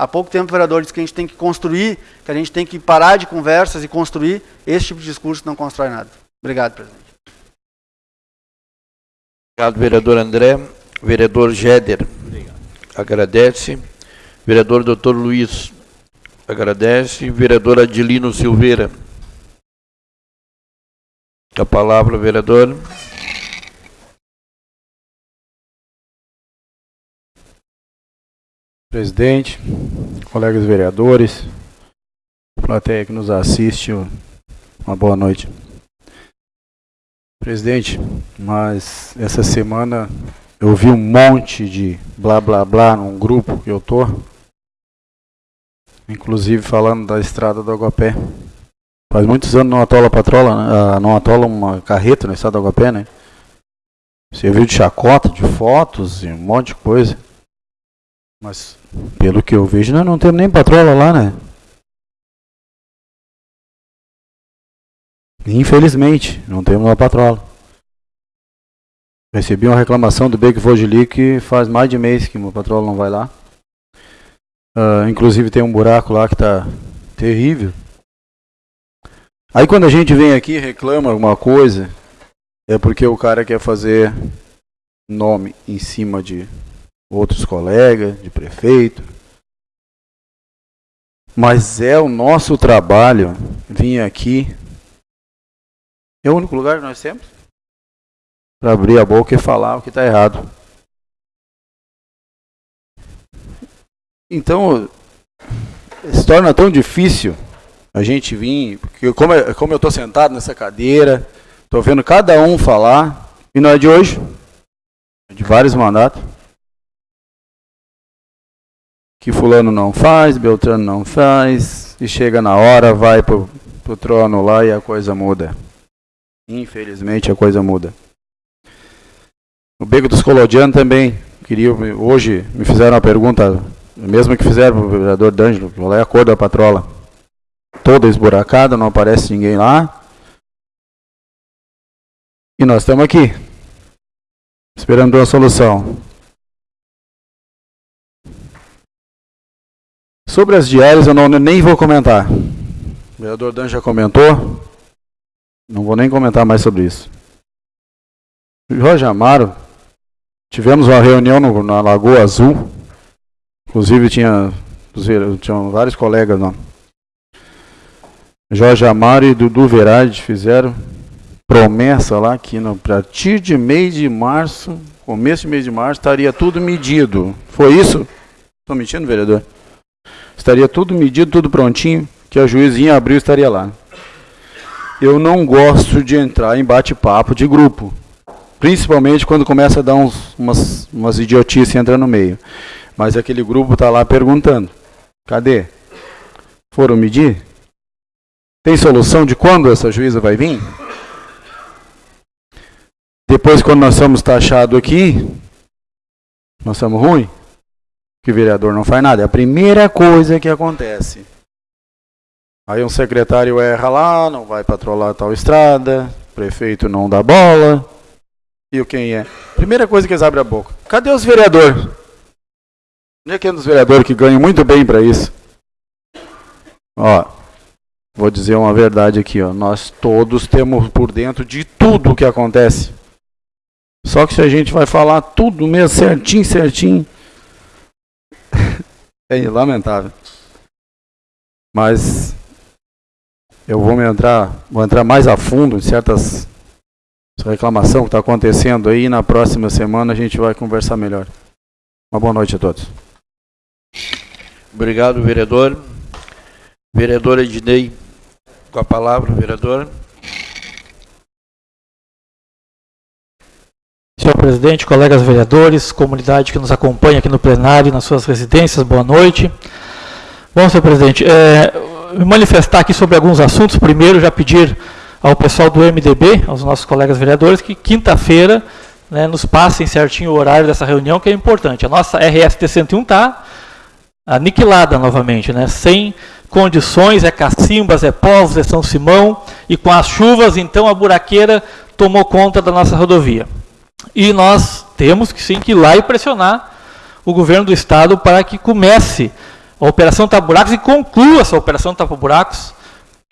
Há pouco tempo o vereador disse que a gente tem que construir, que a gente tem que parar de conversas e construir. Esse tipo de discurso não constrói nada. Obrigado, presidente. Obrigado, vereador André. Vereador Géder. Obrigado. Agradece. Vereador doutor Luiz. Agradece. Vereador Adilino Silveira. A palavra, vereador. Presidente, colegas vereadores, plateia que nos assiste, uma boa noite. Presidente, mas essa semana eu vi um monte de blá blá blá num grupo que eu tô, inclusive falando da estrada do Aguapé. Faz muitos anos não atola patrola, né? Ah, não atola uma carreta na estrada do Aguapé, né? Você viu de chacota, de fotos e um monte de coisa. Mas pelo que eu vejo, nós não temos nem patrola lá, né? Infelizmente, não temos uma patrola. Recebi uma reclamação do Beco Vogeli que faz mais de mês que uma patrola não vai lá. Uh, inclusive tem um buraco lá que está terrível. Aí quando a gente vem aqui e reclama alguma coisa, é porque o cara quer fazer nome em cima de outros colegas, de prefeito. Mas é o nosso trabalho vir aqui é o único lugar que nós temos para abrir a boca e falar o que está errado. Então, se torna tão difícil a gente vir, porque como, é, como eu estou sentado nessa cadeira, estou vendo cada um falar, e não é de hoje, é de vários mandatos, que fulano não faz, Beltrano não faz, e chega na hora, vai para o trono lá e a coisa muda. Infelizmente a coisa muda. O Beco dos Colodianos também queria hoje me fizeram uma pergunta, mesmo que fizeram para o vereador D'Angelo, qual é a cor da patrola? Toda esburacada, não aparece ninguém lá. E nós estamos aqui, esperando uma solução. Sobre as diárias eu não, nem vou comentar. O vereador Dan já comentou. Não vou nem comentar mais sobre isso. Jorge Amaro, tivemos uma reunião no, na Lagoa Azul. Inclusive tinha, tinha vários colegas lá. Jorge Amaro e Dudu Verade fizeram promessa lá que a partir de mês de março, começo de mês de março, estaria tudo medido. Foi isso? Estou mentindo, vereador? Estaria tudo medido, tudo prontinho, que a juizinha abriu estaria lá eu não gosto de entrar em bate-papo de grupo. Principalmente quando começa a dar uns, umas, umas idiotices entrando no meio. Mas aquele grupo está lá perguntando: cadê? Foram medir? Tem solução de quando essa juíza vai vir? Depois, quando nós somos taxados aqui, nós somos ruins, que o vereador não faz nada. É a primeira coisa que acontece. Aí um secretário erra lá, não vai patrolar tal estrada, prefeito não dá bola. E o quem é? Primeira coisa que eles abrem a boca. Cadê os vereadores? Onde é que é dos vereadores que ganham muito bem para isso? Ó, vou dizer uma verdade aqui, ó. Nós todos temos por dentro de tudo o que acontece. Só que se a gente vai falar tudo mesmo certinho, certinho, é lamentável. Mas eu vou entrar, vou entrar mais a fundo em certas reclamação que está acontecendo aí. E na próxima semana a gente vai conversar melhor. Uma boa noite a todos. Obrigado, vereador. Vereador Ednei, com a palavra, vereador. Senhor presidente, colegas vereadores, comunidade que nos acompanha aqui no plenário, nas suas residências, boa noite. Bom, senhor presidente, é, me manifestar aqui sobre alguns assuntos. Primeiro, já pedir ao pessoal do MDB, aos nossos colegas vereadores, que quinta-feira né, nos passem certinho o horário dessa reunião, que é importante. A nossa RST 101 está aniquilada novamente, né, sem condições, é Cacimbas, é Povos, é São Simão, e com as chuvas, então, a buraqueira tomou conta da nossa rodovia. E nós temos que sim que ir lá e pressionar o governo do estado para que comece a Operação Tapa Buracos e conclua essa Operação Tapa Buracos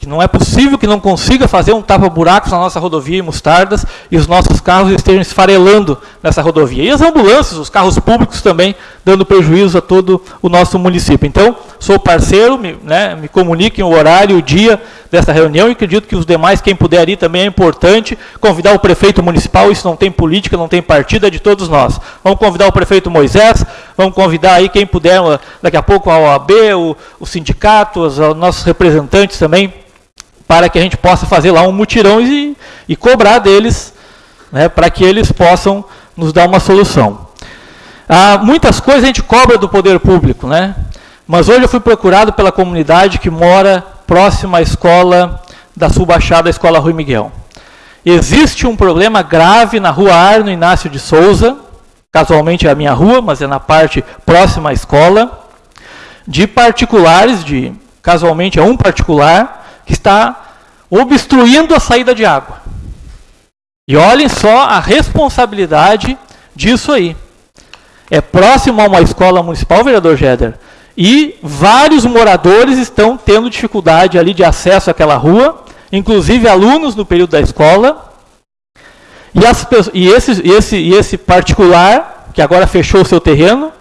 que não é possível que não consiga fazer um tapa-buracos na nossa rodovia em Mostardas e os nossos carros estejam esfarelando nessa rodovia. E as ambulâncias, os carros públicos também, dando prejuízo a todo o nosso município. Então, sou parceiro, me, né, me comuniquem o horário, o dia dessa reunião e acredito que os demais, quem puder ir também é importante, convidar o prefeito municipal, isso não tem política, não tem partido, é de todos nós. Vamos convidar o prefeito Moisés, vamos convidar aí quem puder, daqui a pouco a OAB, o, o sindicato, os, os nossos representantes também, para que a gente possa fazer lá um mutirão e, e cobrar deles, né, para que eles possam nos dar uma solução. Ah, muitas coisas a gente cobra do poder público, né? mas hoje eu fui procurado pela comunidade que mora próxima à escola da Subbaixada, a Escola Rui Miguel. Existe um problema grave na rua Arno Inácio de Souza, casualmente é a minha rua, mas é na parte próxima à escola, de particulares, de casualmente é um particular, que está obstruindo a saída de água. E olhem só a responsabilidade disso aí. É próximo a uma escola municipal, vereador Jeder, e vários moradores estão tendo dificuldade ali de acesso àquela rua, inclusive alunos no período da escola. E, as, e, esse, esse, esse particular, que agora fechou o seu terreno,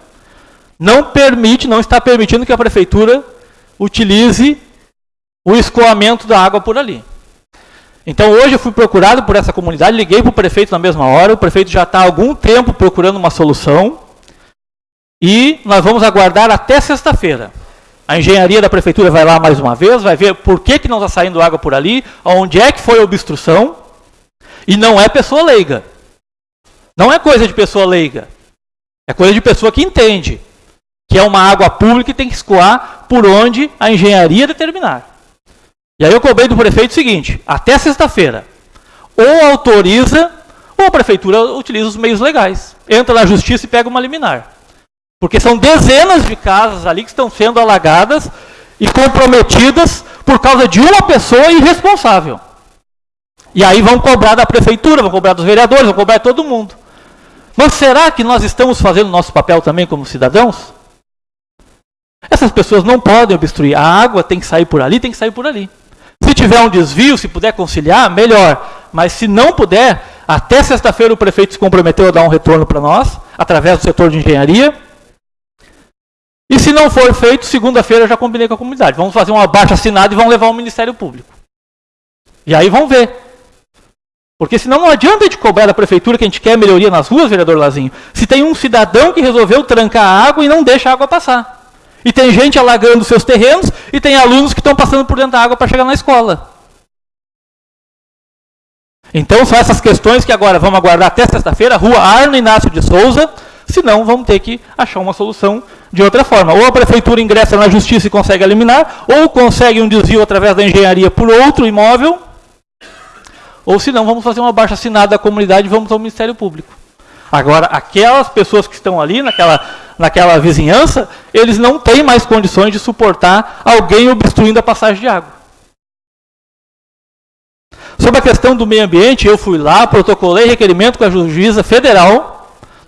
não permite, não está permitindo que a prefeitura utilize o escoamento da água por ali. Então hoje eu fui procurado por essa comunidade, liguei para o prefeito na mesma hora, o prefeito já está há algum tempo procurando uma solução e nós vamos aguardar até sexta-feira. A engenharia da prefeitura vai lá mais uma vez, vai ver por que, que não está saindo água por ali, onde é que foi a obstrução, e não é pessoa leiga. Não é coisa de pessoa leiga. É coisa de pessoa que entende que é uma água pública e tem que escoar por onde a engenharia determinar. E aí eu cobrei do prefeito o seguinte: até sexta-feira, ou autoriza, ou a prefeitura utiliza os meios legais. Entra na justiça e pega uma liminar. Porque são dezenas de casas ali que estão sendo alagadas e comprometidas por causa de uma pessoa irresponsável. E aí vão cobrar da prefeitura, vão cobrar dos vereadores, vão cobrar de todo mundo. Mas será que nós estamos fazendo nosso papel também como cidadãos? Essas pessoas não podem obstruir. A água tem que sair por ali, tem que sair por ali. Se tiver um desvio, se puder conciliar, melhor. Mas se não puder, até sexta-feira o prefeito se comprometeu a dar um retorno para nós, através do setor de engenharia. E se não for feito, segunda-feira já combinei com a comunidade. Vamos fazer um abaixo assinado e vamos levar ao Ministério Público. E aí vão ver. Porque senão não adianta a gente cobrar da prefeitura que a gente quer melhoria nas ruas, vereador Lazinho, se tem um cidadão que resolveu trancar a água e não deixa a água passar. E tem gente alagando seus terrenos e tem alunos que estão passando por dentro da água para chegar na escola. Então são essas questões que agora vamos aguardar até sexta-feira, Rua Arno Inácio de Souza, senão vamos ter que achar uma solução de outra forma. Ou a prefeitura ingressa na justiça e consegue eliminar, ou consegue um desvio através da engenharia por outro imóvel, ou senão vamos fazer uma baixa assinada da comunidade e vamos ao Ministério Público. Agora, aquelas pessoas que estão ali naquela naquela vizinhança, eles não têm mais condições de suportar alguém obstruindo a passagem de água. Sobre a questão do meio ambiente, eu fui lá, protocolei requerimento com a juíza federal,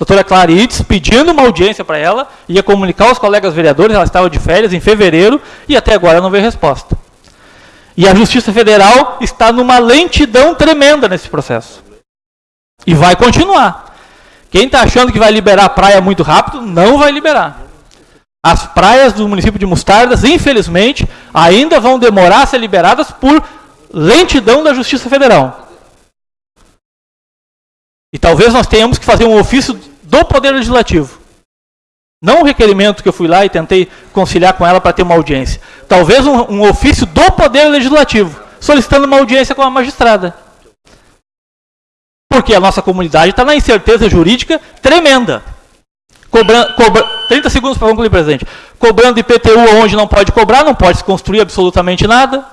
doutora Clarides, pedindo uma audiência para ela, ia comunicar aos colegas vereadores, ela estava de férias em fevereiro, e até agora não veio resposta. E a Justiça Federal está numa lentidão tremenda nesse processo. E vai continuar. Quem está achando que vai liberar a praia muito rápido, não vai liberar. As praias do município de Mostardas, infelizmente, ainda vão demorar a ser liberadas por lentidão da Justiça Federal. E talvez nós tenhamos que fazer um ofício do Poder Legislativo. Não um requerimento que eu fui lá e tentei conciliar com ela para ter uma audiência. Talvez um, um ofício do Poder Legislativo, solicitando uma audiência com a magistrada. Porque a nossa comunidade está na incerteza jurídica tremenda. Cobra, cobra, 30 segundos para concluir, presidente. Cobrando IPTU onde não pode cobrar, não pode se construir absolutamente nada.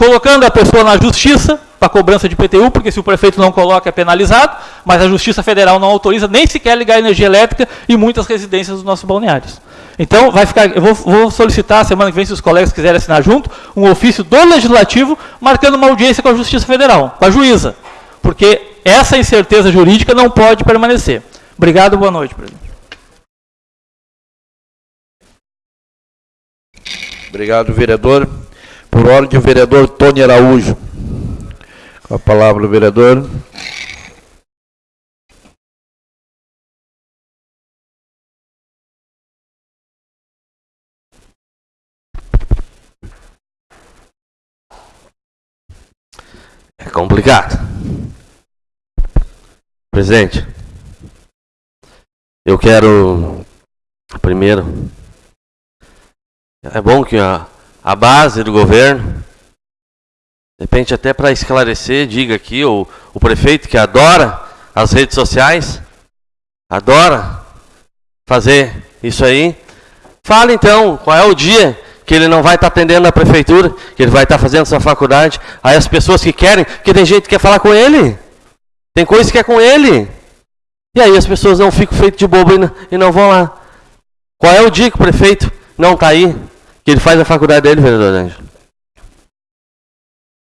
Colocando a pessoa na justiça para cobrança de PTU, porque se o prefeito não coloca é penalizado, mas a Justiça Federal não autoriza nem sequer ligar energia elétrica em muitas residências dos nossos balneários. Então, vai ficar, eu vou, vou solicitar semana que vem, se os colegas quiserem assinar junto, um ofício do Legislativo marcando uma audiência com a Justiça Federal, com a juíza, porque essa incerteza jurídica não pode permanecer. Obrigado, boa noite, presidente. Obrigado, vereador. Por ordem, o vereador Tony Araújo. Com a palavra, o vereador. É complicado. Presidente, eu quero primeiro é bom que a, a base do governo, de repente até para esclarecer, diga aqui, o, o prefeito que adora as redes sociais, adora fazer isso aí, fala então qual é o dia que ele não vai estar atendendo na prefeitura, que ele vai estar fazendo sua faculdade. Aí as pessoas que querem, que tem gente que quer falar com ele, tem coisa que é com ele. E aí as pessoas não ficam feitas de bobo e não, e não vão lá. Qual é o dia que o prefeito não está aí? Que ele faz a faculdade dele, vereador Ângelo?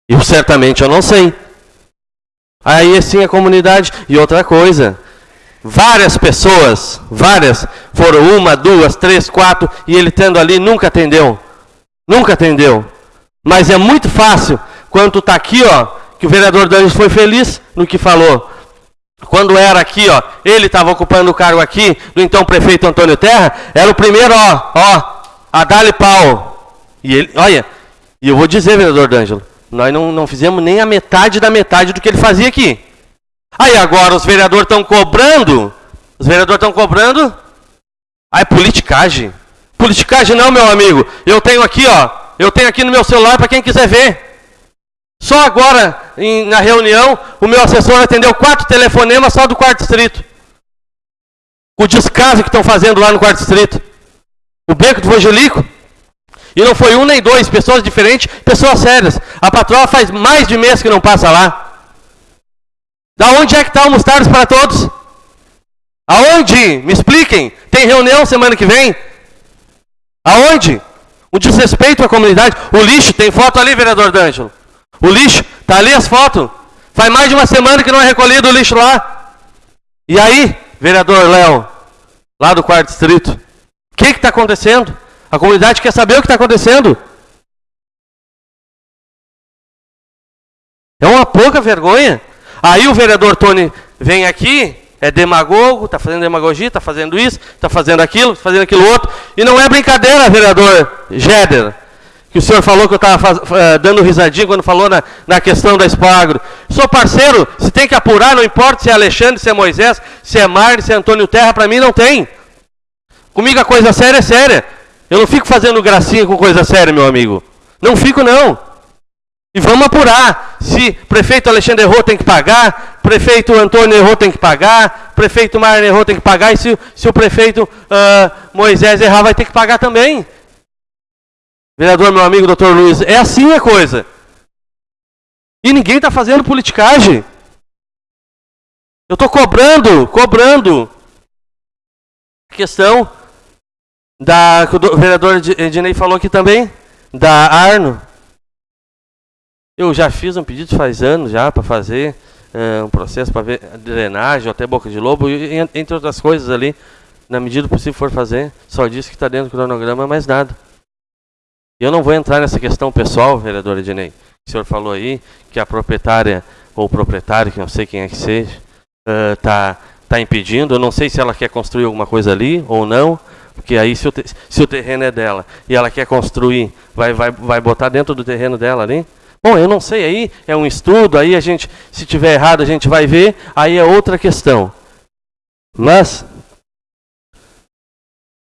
Eu certamente eu não sei. Aí sim a comunidade. E outra coisa, várias pessoas, várias, foram uma, duas, três, quatro, e ele tendo ali nunca atendeu. Nunca atendeu. Mas é muito fácil, quando está aqui, ó, que o vereador Dantes foi feliz no que falou. Quando era aqui, ó, ele estava ocupando o cargo aqui, do então prefeito Antônio Terra, era o primeiro, ó, ó, a dar pau. E ele, olha, e eu vou dizer, vereador D'Angelo, nós não, não fizemos nem a metade da metade do que ele fazia aqui. Aí agora os vereadores estão cobrando, os vereadores estão cobrando, aí é politicagem. Politicagem não, meu amigo. Eu tenho aqui, ó, eu tenho aqui no meu celular para quem quiser ver. Só agora, em, na reunião, o meu assessor atendeu quatro telefonemas só do quarto distrito. O descaso que estão fazendo lá no quarto distrito o beco do Angelico. E não foi um nem dois, pessoas diferentes, pessoas sérias. A patroa faz mais de mês que não passa lá. Da onde é que está o Mostardas para todos? Aonde? Me expliquem. Tem reunião semana que vem? Aonde? O desrespeito à comunidade. O lixo, tem foto ali, vereador D'Angelo. O lixo, tá ali as fotos. Faz mais de uma semana que não é recolhido o lixo lá. E aí, vereador Léo, lá do quarto distrito, o que está acontecendo? A comunidade quer saber o que está acontecendo. É uma pouca vergonha. Aí o vereador Tony vem aqui, é demagogo, está fazendo demagogia, está fazendo isso, está fazendo aquilo, fazendo aquilo outro. E não é brincadeira, vereador Jéder, que o senhor falou que eu estava uh, dando risadinha quando falou na, na questão da Espagro. Sou parceiro, se tem que apurar, não importa se é Alexandre, se é Moisés, se é Marne, se é Antônio Terra, para mim não tem. Comigo a coisa séria é séria. Eu não fico fazendo gracinha com coisa séria, meu amigo. Não fico, não. E vamos apurar. Se prefeito Alexandre errou, tem que pagar. Prefeito Antônio errou, tem que pagar. Prefeito Marne errou, tem que pagar. E se, se o prefeito uh, Moisés errar, vai ter que pagar também. Vereador, meu amigo, doutor Luiz, é assim a coisa. E ninguém está fazendo politicagem. Eu estou cobrando, cobrando. Questão da, que o vereador Ednei falou aqui também, da Arno. Eu já fiz um pedido faz anos já para fazer uh, um processo para ver drenagem, até boca de lobo, e, entre outras coisas ali, na medida do possível for fazer. Só disse que está dentro do cronograma, mais nada. Eu não vou entrar nessa questão pessoal, vereador Ednei. O senhor falou aí que a proprietária ou o proprietário, que não sei quem é que seja, está uh, tá impedindo. Eu não sei se ela quer construir alguma coisa ali ou não. Porque aí se o, se o terreno é dela e ela quer construir, vai, vai, vai botar dentro do terreno dela ali? Bom, eu não sei, aí é um estudo, aí a gente, se tiver errado, a gente vai ver, aí é outra questão. Mas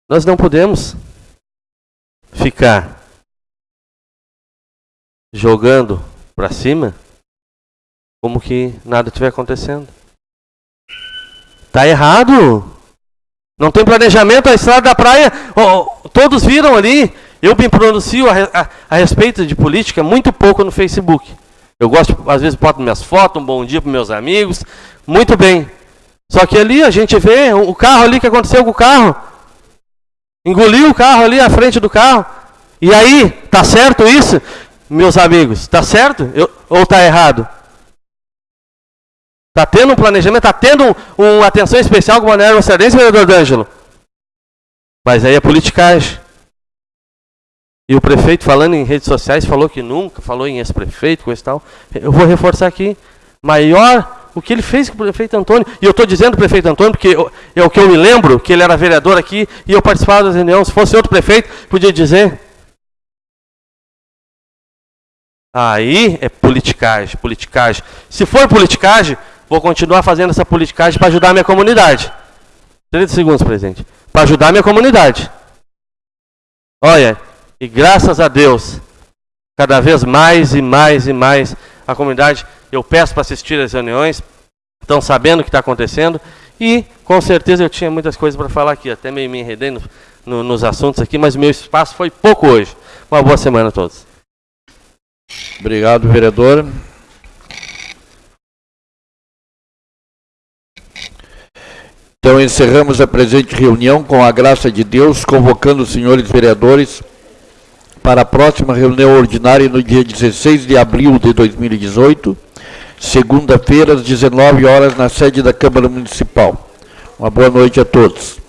nós não podemos ficar jogando para cima como que nada estiver acontecendo. Tá errado. Não tem planejamento, a estrada da praia, oh, todos viram ali. Eu me pronuncio a, a, a respeito de política muito pouco no Facebook. Eu gosto, às vezes, boto minhas fotos, um bom dia para meus amigos. Muito bem. Só que ali a gente vê o carro ali que aconteceu com o carro. Engoliu o carro ali à frente do carro. E aí, tá certo isso, meus amigos? Tá certo? Eu, ou tá errado? Tá tendo um planejamento, tá tendo um, uma atenção especial com o Balneário Maceirense, vereador D'Angelo? Mas aí é politicagem. E o prefeito, falando em redes sociais, falou que nunca, falou em ex-prefeito, coisa e tal. Eu vou reforçar aqui. Maior o que ele fez com o prefeito Antônio. E eu estou dizendo prefeito Antônio porque eu, é o que eu me lembro, que ele era vereador aqui e eu participava das reuniões. Se fosse outro prefeito, podia dizer. Aí é politicagem, politicagem. Se for politicagem, vou continuar fazendo essa politicagem para ajudar a minha comunidade. 30 segundos, presidente. Para ajudar a minha comunidade. Olha, e graças a Deus, cada vez mais e mais e mais a comunidade, eu peço para assistir às reuniões, estão sabendo o que está acontecendo e com certeza eu tinha muitas coisas para falar aqui, até meio me enredei no, no, nos assuntos aqui, mas meu espaço foi pouco hoje. Uma boa semana a todos. Obrigado, vereador. Então encerramos a presente reunião com a graça de Deus, convocando os senhores vereadores para a próxima reunião ordinária no dia 16 de abril de 2018, segunda-feira, às 19 horas, na sede da Câmara Municipal. Uma boa noite a todos.